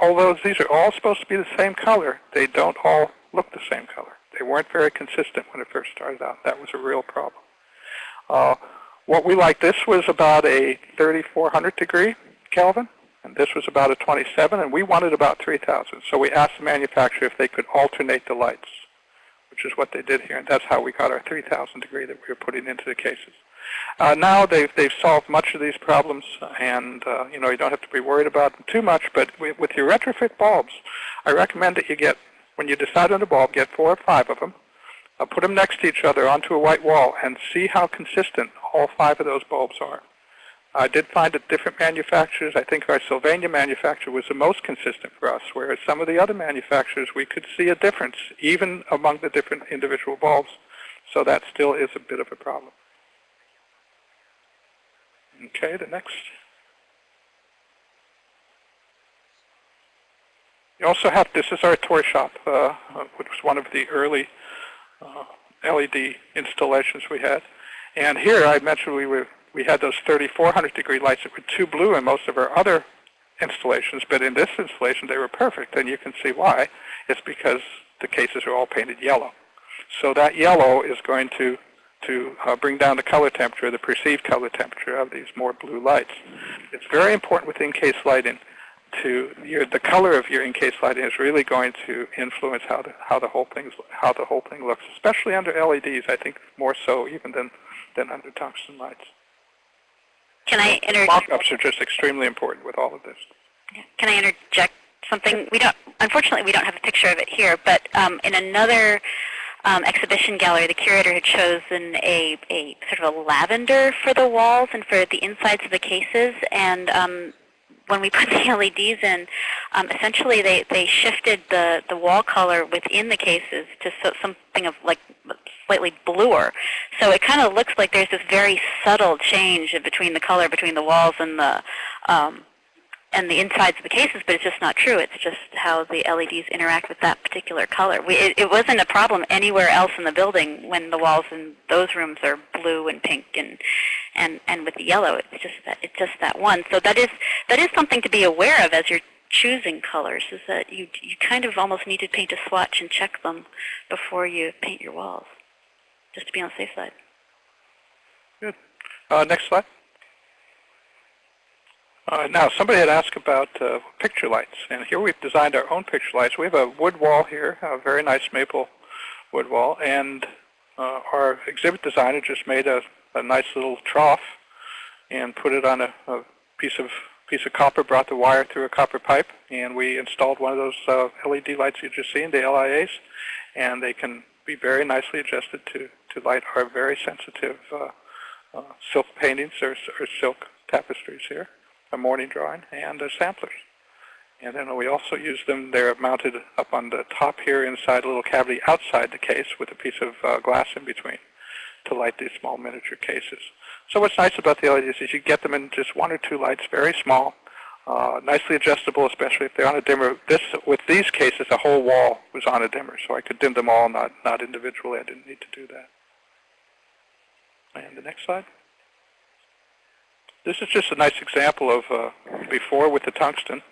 although these are all supposed to be the same color, they don't all look the same color. They weren't very consistent when it first started out. That was a real problem. Uh, what we like, this was about a 3400 degree Kelvin, and this was about a 27, and we wanted about 3000. So we asked the manufacturer if they could alternate the lights, which is what they did here, and that's how we got our 3000 degree that we were putting into the cases. Uh, now they've, they've solved much of these problems, and uh, you know you don't have to be worried about them too much. But with, with your retrofit bulbs, I recommend that you get, when you decide on a bulb, get four or five of them, uh, put them next to each other onto a white wall, and see how consistent all five of those bulbs are. I did find that different manufacturers, I think our Sylvania manufacturer was the most consistent for us, whereas some of the other manufacturers we could see a difference even among the different individual bulbs. So that still is a bit of a problem. Okay, the next. You also have, this is our toy shop, uh, which was one of the early uh, LED installations we had. And here I mentioned we were we had those 3400 degree lights that were too blue in most of our other installations, but in this installation they were perfect, and you can see why. It's because the cases are all painted yellow. So that yellow is going to to uh, bring down the color temperature, the perceived color temperature of these more blue lights. It's very important with in-case lighting to your, the color of your in-case lighting is really going to influence how the how the whole thing how the whole thing looks, especially under LEDs. I think more so even than than under tungsten lights. Can I interject? Mock-ups are just extremely important with all of this. Can I interject something? We don't. Unfortunately, we don't have a picture of it here, but um, in another um, exhibition gallery, the curator had chosen a, a sort of a lavender for the walls and for the insides of the cases. And um, when we put the LEDs in, um, essentially they, they shifted the, the wall color within the cases to so, something of like slightly bluer. So it kind of looks like there's this very subtle change between the color between the walls and the um, and the insides of the cases, but it's just not true. It's just how the LEDs interact with that particular color. We, it, it wasn't a problem anywhere else in the building when the walls in those rooms are blue and pink and and and with the yellow. It's just that it's just that one. So that is that is something to be aware of as you're choosing colors. Is that you you kind of almost need to paint a swatch and check them before you paint your walls, just to be on the safe side. Good. Uh, next slide. Uh, now, somebody had asked about uh, picture lights, and here we've designed our own picture lights. We have a wood wall here, a very nice maple wood wall, and uh, our exhibit designer just made a, a, nice little trough and put it on a, a, piece of piece of copper, brought the wire through a copper pipe, and we installed one of those uh, LED lights you just seen, the LIAs, and they can be very nicely adjusted to, to light our very sensitive uh, uh, silk paintings or, or silk tapestries here a mourning drawing, and uh, samplers. And then we also use them, they're mounted up on the top here inside a little cavity outside the case with a piece of uh, glass in between to light these small miniature cases. So what's nice about the LEDs is you get them in just one or two lights, very small, uh, nicely adjustable, especially if they're on a dimmer. This, with these cases, the whole wall was on a dimmer, so I could dim them all, not, not individually. I didn't need to do that. And the next slide. This is just a nice example of uh, before with the tungsten,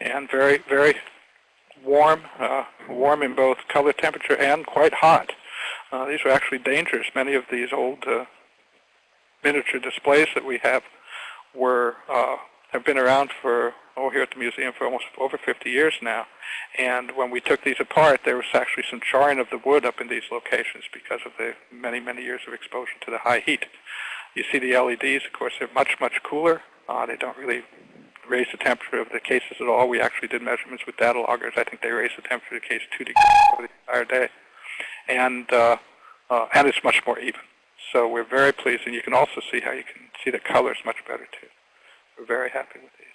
and very, very warm, uh, warm in both color temperature and quite hot. Uh, these are actually dangerous. Many of these old uh, miniature displays that we have were uh, have been around for oh here at the museum for almost over 50 years now. And when we took these apart, there was actually some charring of the wood up in these locations because of the many, many years of exposure to the high heat. You see the LEDs, of course, they're much, much cooler. Uh, they don't really raise the temperature of the cases at all. We actually did measurements with data loggers. I think they raised the temperature of the case 2 degrees over the entire day. And, uh, uh, and it's much more even. So we're very pleased. And you can also see how you can see the colors much better, too. We're very happy with these.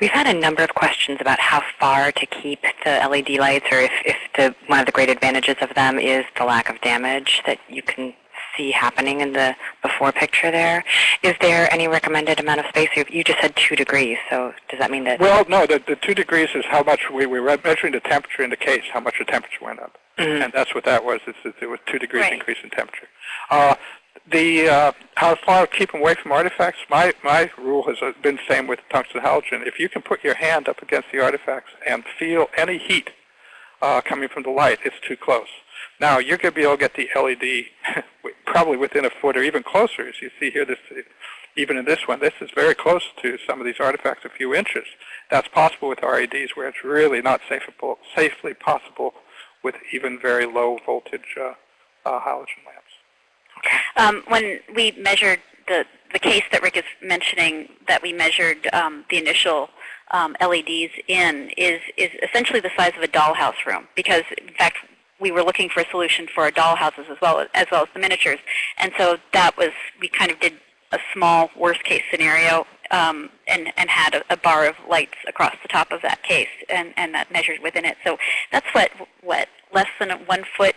We've had a number of questions about how far to keep the LED lights or if, if the, one of the great advantages of them is the lack of damage that you can see happening in the before picture there. Is there any recommended amount of space? You just said 2 degrees, so does that mean that? Well, no, the, the 2 degrees is how much we, we were measuring the temperature in the case, how much the temperature went up. Mm -hmm. And that's what that was. It's, it was 2 degrees right. increase in temperature. Uh, The uh, how far to keep them away from artifacts? My my rule has been the same with tungsten halogen. If you can put your hand up against the artifacts and feel any heat uh, coming from the light, it's too close. Now you're going to be able to get the LED probably within a foot or even closer. As you see here, this even in this one, this is very close to some of these artifacts, a few inches. That's possible with LEDs, where it's really not safely, safely possible with even very low voltage uh, uh, halogen lamps. Um, when we measured the, the case that Rick is mentioning, that we measured um, the initial um, LEDs in, is, is essentially the size of a dollhouse room. Because, in fact, we were looking for a solution for our dollhouses as well as well as the miniatures. And so that was, we kind of did a small worst case scenario um, and, and had a, a, bar of lights across the top of that case and, and that measured within it. So that's what, what less than a one foot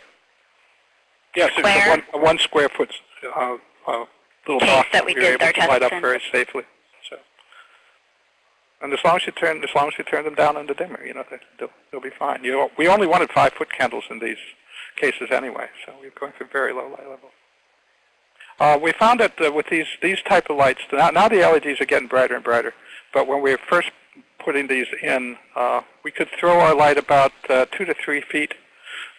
yes, square? it's a one, a one square foot uh, uh, little case box that we we did were our able to light up very safely. And as long as you turn, as long as you turn them down in the dimmer, you know, they, they'll, they'll be fine. You know, we only wanted five foot candles in these cases anyway, so we we're going for very low light level. Uh, we found that uh, with these these type of lights, now, now the LEDs are getting brighter and brighter. But when we were first putting these in, uh, we could throw our light about uh, two to three feet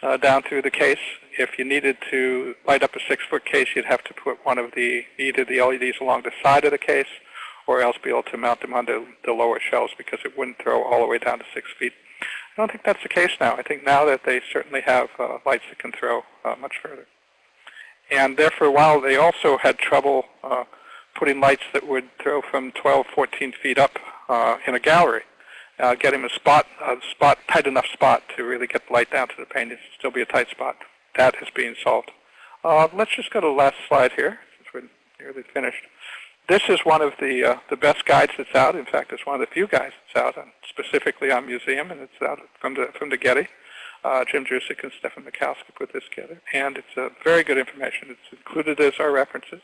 uh, down through the case. If you needed to light up a six-foot case, you'd have to put one of the either the LEDs along the side of the case, or else be able to mount them on the, lower shelves because it wouldn't throw all the way down to six feet. I don't think that's the case now. I think now that they certainly have uh, lights that can throw uh, much further. And there for a while, they also had trouble uh, putting lights that would throw from 12, 14 feet up uh, in a gallery, uh, getting a spot, a spot, tight enough spot to really get the light down to the paint. It still be a tight spot. That is being solved. Uh, let's just go to the last slide here, since we're nearly finished. This is one of the uh, the best guides that's out. In fact, it's one of the few guides that's out, on, specifically on museum, and it's out from the from the Getty. Uh, Jim Druzik and Stefan Michalski put this together, and it's a very good information. It's included as our references.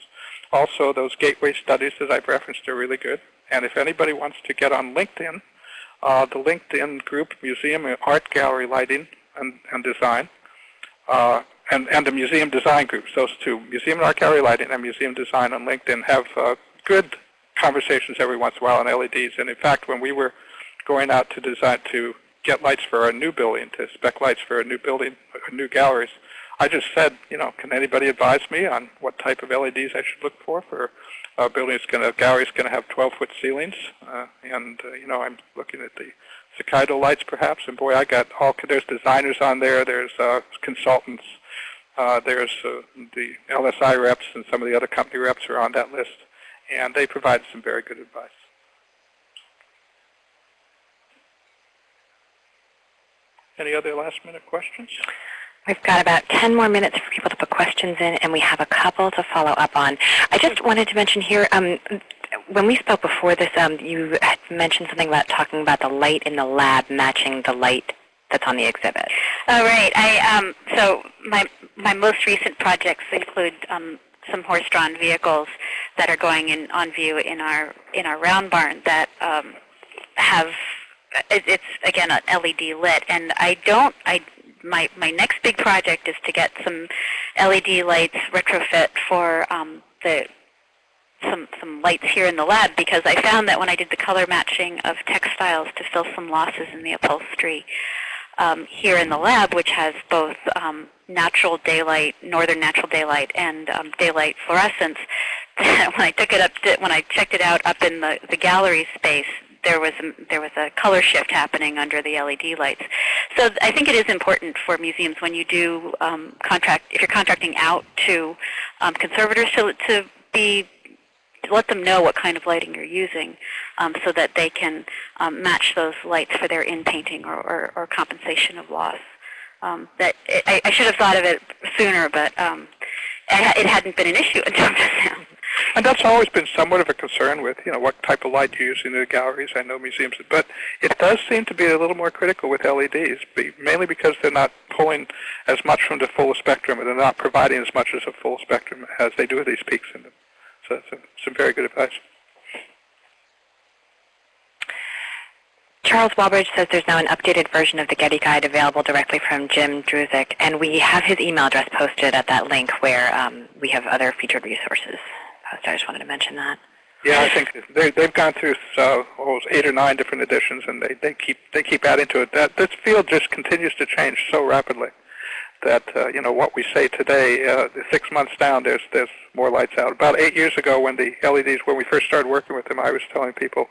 Also, those gateway studies that I've referenced are really good. And if anybody wants to get on LinkedIn, uh, the LinkedIn group, Museum Art Gallery Lighting and, and Design, uh, and, and the Museum Design groups, those two, Museum and Art Gallery Lighting and Museum Design on LinkedIn, have uh, good conversations every once in a while on LEDs. And in fact, when we were going out to design to get lights for our new building, to spec lights for a new building, new galleries. I just said, you know, can anybody advise me on what type of LEDs I should look for for a building that's going to, gallery's going to have 12-foot ceilings, uh, and uh, you know, I'm looking at the Hokkaido lights perhaps, and boy, I got all, there's designers on there, there's uh, consultants, uh, there's uh, the LSI reps and some of the other company reps are on that list, and they provide some very good advice. Any other last minute questions? We've got about 10 more minutes for people to put questions in, and we have a couple to follow up on. I just wanted to mention here, um, when we spoke before this, um, you had mentioned something about talking about the light in the lab matching the light that's on the exhibit. Oh, right. I, um, so my, my most recent projects include um, some horse-drawn vehicles that are going in on view in our in our round barn that um, have it's again an LED lit, and I don't. I my my next big project is to get some LED lights retrofit for um, the some some lights here in the lab because I found that when I did the color matching of textiles to fill some losses in the upholstery um, here in the lab, which has both um, natural daylight, northern natural daylight, and um, daylight fluorescence. when I took it up, to, when I checked it out up in the the gallery space, there was a, there was a color shift happening under the LED lights. So I think it is important for museums when you do um, contract, if you're contracting out to um, conservators to, to be to let them know what kind of lighting you're using um, so that they can um, match those lights for their in-painting or, or, or, compensation of loss. Um, that it, I, I, should have thought of it sooner, but um, it hadn't been an issue until just now. And that's always been somewhat of a concern with, you know, what type of light you use in the galleries. I know museums, but it does seem to be a little more critical with LEDs, mainly because they're not pulling as much from the full spectrum, and they're not providing as much as a full spectrum as they do with these peaks in them. So that's some very good advice. Charles Walbridge says there's now an updated version of the Getty Guide available directly from Jim Druzik, and we have his email address posted at that link where um, we have other featured resources posted. I just wanted to mention that. Yeah, I think they, they've gone through uh, almost eight or nine different editions, and they, they keep they keep adding to it. That this field just continues to change so rapidly that uh, you know what we say today, uh, six months down, there's there's more lights out. About eight years ago, when the LEDs, when we first started working with them, I was telling people,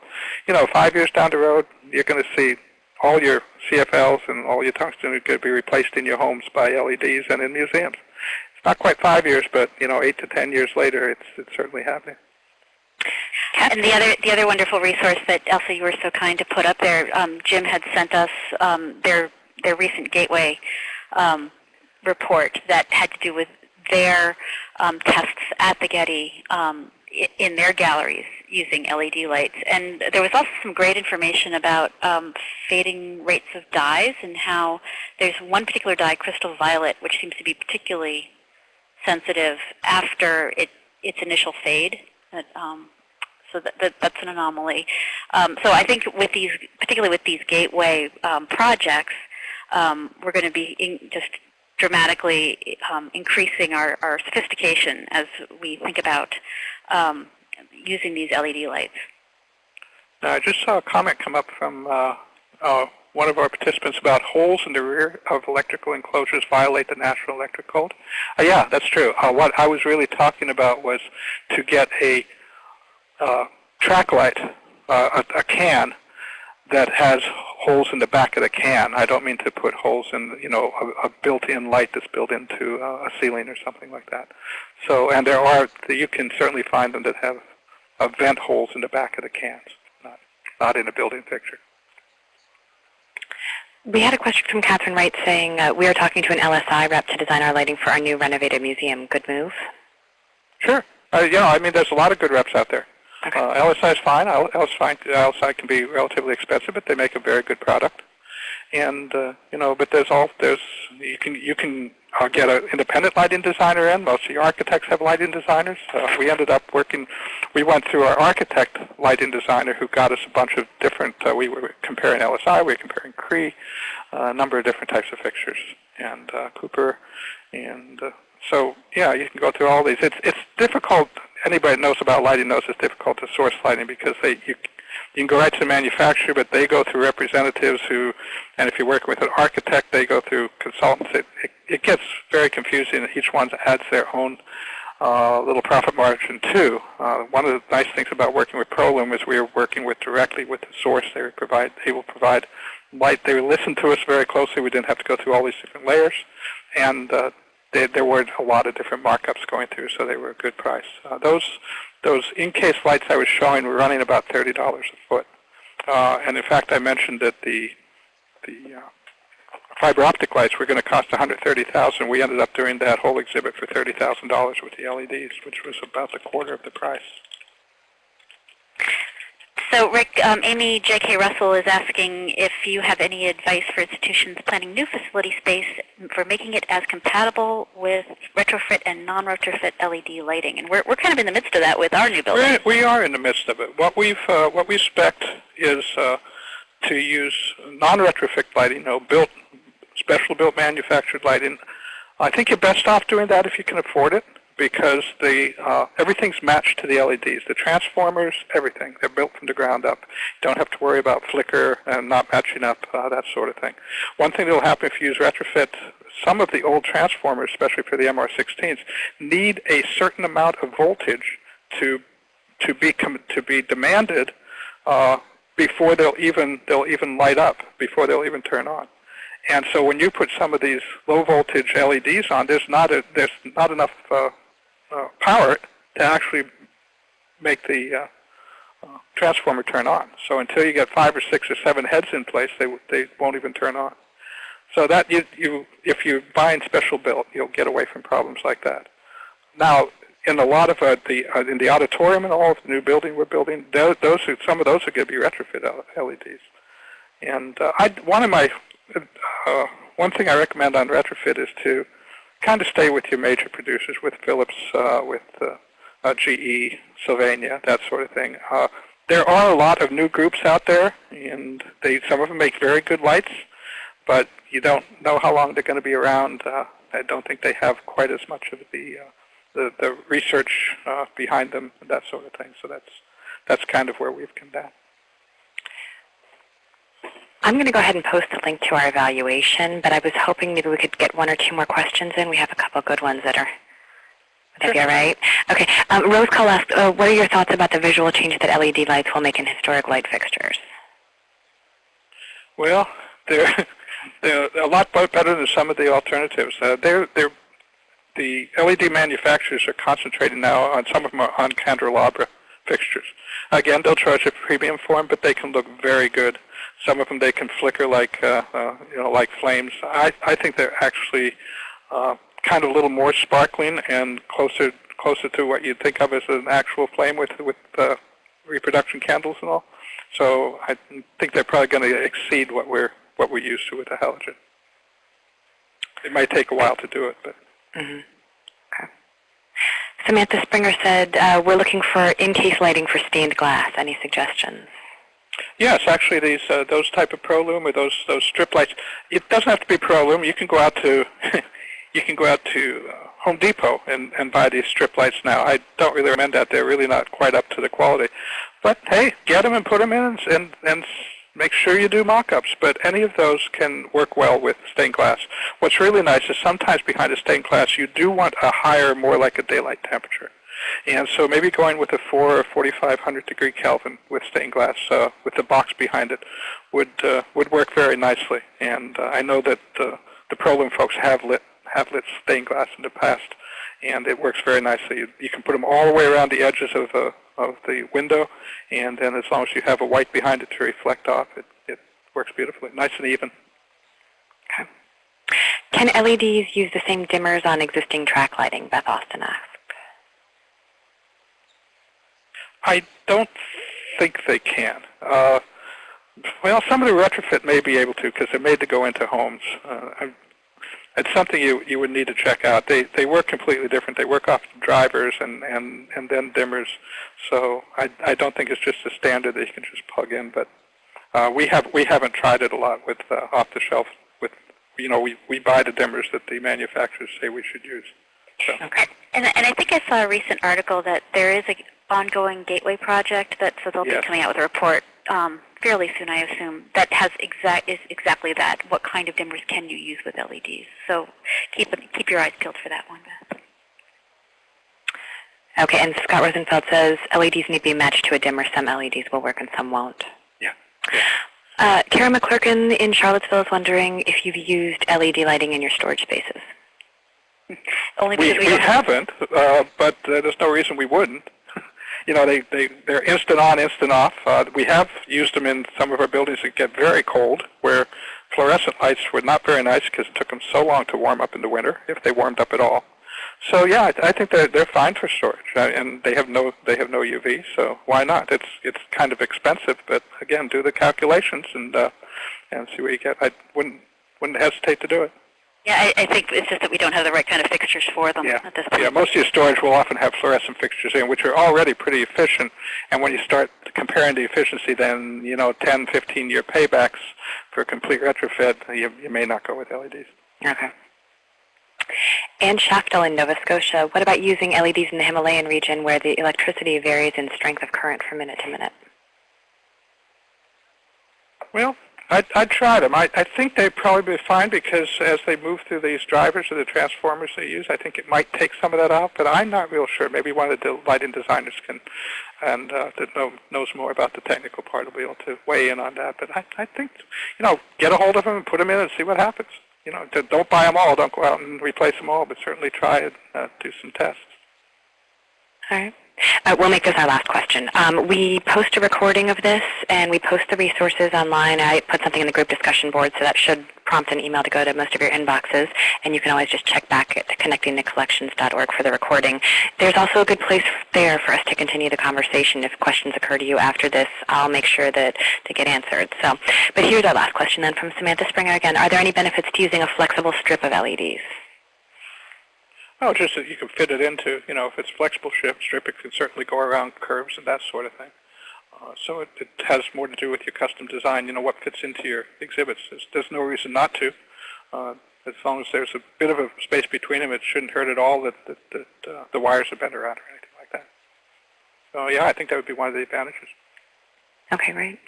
you know, five years down the road, you're going to see all your CFLs and all your tungsten are going to be replaced in your homes by LEDs and in museums. It's not quite five years, but you know, eight to ten years later, it's it's certainly happening. And the other the other wonderful resource that Elsa, you were so kind to put up there, um, Jim had sent us um, their their recent Gateway um, report that had to do with their um, tests at the Getty um, in their galleries using LED lights. And there was also some great information about um, fading rates of dyes and how there's one particular dye, crystal violet, which seems to be particularly sensitive after it, its initial fade. Um, so that, that, that's an anomaly. Um, so I think with these, particularly with these gateway um, projects, we're going to be just dramatically um, increasing our, our sophistication as we think about um, using these LED lights. Now, I just saw a comment come up from uh, uh, one of our participants about holes in the rear of electrical enclosures violate the National Electric Code. Uh, yeah, that's true. Uh, what I was really talking about was to get a uh, track light, uh, a, a, can that has holes in the back of the can. I don't mean to put holes in, you know, a, a built-in light that's built into uh, a ceiling or something like that. So, and there are, you can certainly find them that have uh, vent holes in the back of the cans, not, not in a building fixture. We had a question from Catherine Wright saying uh, we are talking to an LSI rep to design our lighting for our new renovated museum. Good move? Sure. Uh, yeah, I mean, there's a lot of good reps out there. Okay. Uh, LSI is fine. LSI, LSI can be relatively expensive, but they make a very good product. And uh, you know, but there's all there's you can you can uh, get an independent lighting designer in. Most of your architects have lighting designers. Uh, we ended up working. We went through our architect lighting designer who got us a bunch of different. Uh, we were comparing LSI. We were comparing Cree, uh, a number of different types of fixtures, and uh, Cooper, and uh, so yeah, you can go through all these. It's it's difficult anybody knows about lighting knows it's difficult to source lighting because they you, you can go right to the manufacturer, but they go through representatives who, and if you're working with an architect, they go through consultants. It, it, it gets very confusing. And each one adds their own uh, little profit margin too. Uh, one of the nice things about working with ProLume is we are working with directly with the source. They provide, they will provide light. They listen to us very closely. We didn't have to go through all these different layers, and uh, they, there were a lot of different markups going through, so they were a good price. Uh, those those in-case lights I was showing were running about thirty dollars a foot, uh, and in fact I mentioned that the the uh, fiber optic lights were going to cost one hundred thirty thousand. We ended up doing that whole exhibit for thirty thousand dollars with the LEDs, which was about the quarter of the price. So Rick, um, Amy J.K. Russell is asking if you have any advice for institutions planning new facility space for making it as compatible with retrofit and non-retrofit LED lighting. And we're, we're kind of in the midst of that with our new building. We're, we are in the midst of it. What we've uh, what we expect is uh, to use non-retrofit lighting, you know, built, special built manufactured lighting. I think you're best off doing that if you can afford it because the uh, everything's matched to the LEDs. The transformers, everything. They're built from the ground up. Don't have to worry about flicker and not matching up, uh, that sort of thing. One thing that will happen if you use retrofit, some of the old transformers, especially for the MR16s, need a certain amount of voltage to to be to be demanded uh, before they'll even they'll even light up, before they'll even turn on. And so when you put some of these low voltage LEDs on, there's not a, there's not enough uh, uh, power to actually make the uh, uh, transformer turn on. So until you get five or six or seven heads in place, they they won't even turn on. So that you you if you buy in special built, you'll get away from problems like that. Now, in a lot of uh, the uh, in the auditorium and all of the new building we're building, those, those are, some of those are going to be retrofit LEDs. And uh, I, one of my uh, one thing I recommend on retrofit is to kind of stay with your major producers, with Philips, uh, with uh, uh GE, Sylvania, that sort of thing. Uh, there are a lot of new groups out there, and they some of them make very good lights, but you don't know how long they're going to be around. Uh, I don't think they have quite as much of the the, the research behind them that sort of thing. So that's that's kind of where we've come down. I'm going to go ahead and post a link to our evaluation, but I was hoping maybe we could get one or two more questions in. We have a couple good ones that are would that be all right? Okay. Um, Rose Cole asked, uh, what are your thoughts about the visual changes that LED lights will make in historic light fixtures? Well, they're, they're a lot better than some of the alternatives. Uh, they're, they're, the LED manufacturers are concentrating now on some of them are on candelabra fixtures. Again, they'll charge a premium for them, but they can look very good. Some of them they can flicker like uh, uh, you know like flames. I I think they're actually uh, kind of a little more sparkling and closer closer to what you'd think of as an actual flame with with uh, reproduction candles and all. So I think they're probably going to exceed what we're what we're used to with the halogen. It might take a while to do it, but. Mm-hmm. Okay. Samantha Springer said, uh, we're looking for in-case lighting for stained glass. Any suggestions? Yes, actually, these uh, those type of ProLume or those those strip lights. It doesn't have to be ProLume. You can go out to you can go out to uh, Home Depot and, and buy these strip lights now. I don't really recommend that. They're really not quite up to the quality. But hey, get them and put them in and, and make sure you do mock-ups. But any of those can work well with stained glass. What's really nice is sometimes behind a stained glass you do want a higher, more like a daylight temperature. And so maybe going with a 4 or 4500 degree Kelvin with stained glass uh, with the box behind it would uh, would work very nicely. And uh, I know that uh, the ProLume folks have lit have lit stained glass in the past, and it works very nicely. You, you can put them all the way around the edges of, uh, of the window, and then as long as you have a white behind it to reflect off, it, it works beautifully, nice and even. Can LEDs use the same dimmers on existing track lighting, Beth Austin asked? I don't think they can. Uh, well, some of the retrofit may be able to because they're made to go into homes. Uh, it's something you you would need to check out. They they work completely different. They work off drivers and and and then dimmers. So I I don't think it's just a standard that you can just plug in. But uh, we have we haven't tried it a lot with uh, off the shelf. With you know we we buy the dimmers that the manufacturers say we should use. So. Okay. And and I think I saw a recent article that there is a ongoing gateway project that so they'll yes. be coming out with a report um, fairly soon, I assume, that has exact is exactly that. What kind of dimmers can you use with LEDs? So keep keep your eyes peeled for that one, Beth. Okay, and Scott Rosenfeld says LEDs need to be matched to a dimmer. Some LEDs will work and some won't. Yeah. yeah. Uh, Kara McClurkin in Charlottesville is wondering if you've used LED lighting in your storage spaces. Only we, because we, we don't have haven't, uh, but uh, there's no reason we wouldn't you know, they, they, they're instant on, instant off. Uh, we have used them in some of our buildings that get very cold, where fluorescent lights were not very nice because it took them so long to warm up in the winter, if they warmed up at all. So yeah, I, I think they're they're fine for storage, uh, and they have no they have no UV, so why not? It's it's kind of expensive, but again, do the calculations and uh, and see what you get. I wouldn't wouldn't hesitate to do it. Yeah, I, I think it's just that we don't have the right kind of fixtures for them yeah. at this point. Yeah, most of your storage will often have fluorescent fixtures in, which are already pretty efficient. And when you start comparing the efficiency, then, you know, 10, 15-year paybacks for a complete retrofit, you, you may not go with LEDs. Okay. Ann Shaftel in Nova Scotia, what about using LEDs in the Himalayan region where the electricity varies in strength of current from minute to minute? Well, I'd, I'd try them. I, I think they'd probably be fine because as they move through these drivers or the transformers they use, I think it might take some of that out, but I'm not real sure. Maybe one of the lighting designers can, and uh, that know, knows more about the technical part will be able to weigh in on that. But I, I think, you know, get a hold of them and put them in and see what happens. You know, don't buy them all. Don't go out and replace them all, but certainly try and uh, do some tests. All right. Uh, we'll make this our last question. Um, we post a recording of this, and we post the resources online. I put something in the group discussion board, so that should prompt an email to go to most of your inboxes, and you can always just check back at connectingtocollections.org for the recording. There's also a good place there for us to continue the conversation. If questions occur to you after this, I'll make sure that they get answered. So, but here's our last question then from Samantha Springer again. Are there any benefits to using a flexible strip of LEDs? Oh, just that you can fit it into, you know, if it's flexible strip, strip, it can certainly go around curves and that sort of thing. Uh, so it, it has more to do with your custom design, you know, what fits into your exhibits. There's, there's no reason not to. Uh, as long as there's a bit of a space between them, it shouldn't hurt at all that, that, that uh, the wires are bent around or anything like that. So yeah, I think that would be one of the advantages. Okay, great.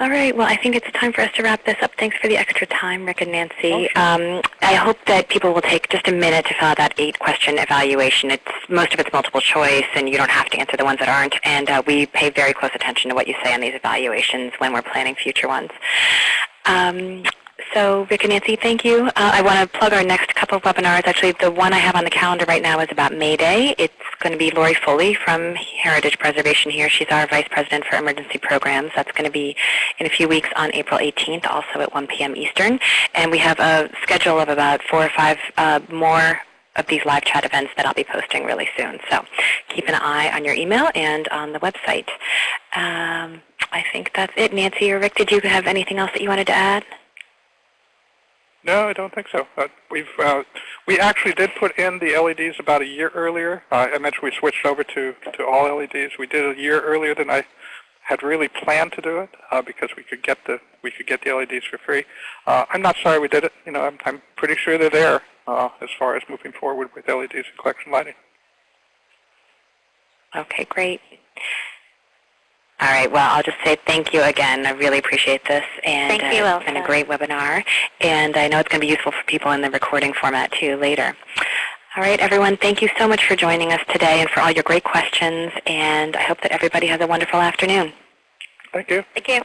All right. Well, I think it's time for us to wrap this up. Thanks for the extra time, Rick and Nancy. Oh, sure. um, I hope that people will take just a minute to fill out that eight-question evaluation. It's most of it's multiple choice, and you don't have to answer the ones that aren't. And uh, we pay very close attention to what you say on these evaluations when we're planning future ones. Um, so Rick and Nancy, thank you. Uh, I want to plug our next couple of webinars. Actually, the one I have on the calendar right now is about May Day. It's going to be Lori Foley from Heritage Preservation here. She's our Vice President for Emergency Programs. That's going to be in a few weeks on April 18th, also at 1 p.m. Eastern. And we have a schedule of about four or five uh, more of these live chat events that I'll be posting really soon. So keep an eye on your email and on the website. Um, I think that's it. Nancy or Rick, did you have anything else that you wanted to add? No, I don't think so. Uh, we've uh, we actually did put in the LEDs about a year earlier. Uh, I mentioned we switched over to to all LEDs. We did a year earlier than I had really planned to do it uh, because we could get the we could get the LEDs for free. Uh, I'm not sorry we did it. You know, I'm, I'm pretty sure they're there uh, as far as moving forward with LEDs and collection lighting. Okay, great. All right. Well, I'll just say thank you again. I really appreciate this, and Thank you, uh, it's been a great webinar. And I know it's going to be useful for people in the recording format too later. All right, everyone. Thank you so much for joining us today and for all your great questions. And I hope that everybody has a wonderful afternoon. Thank you. Thank you.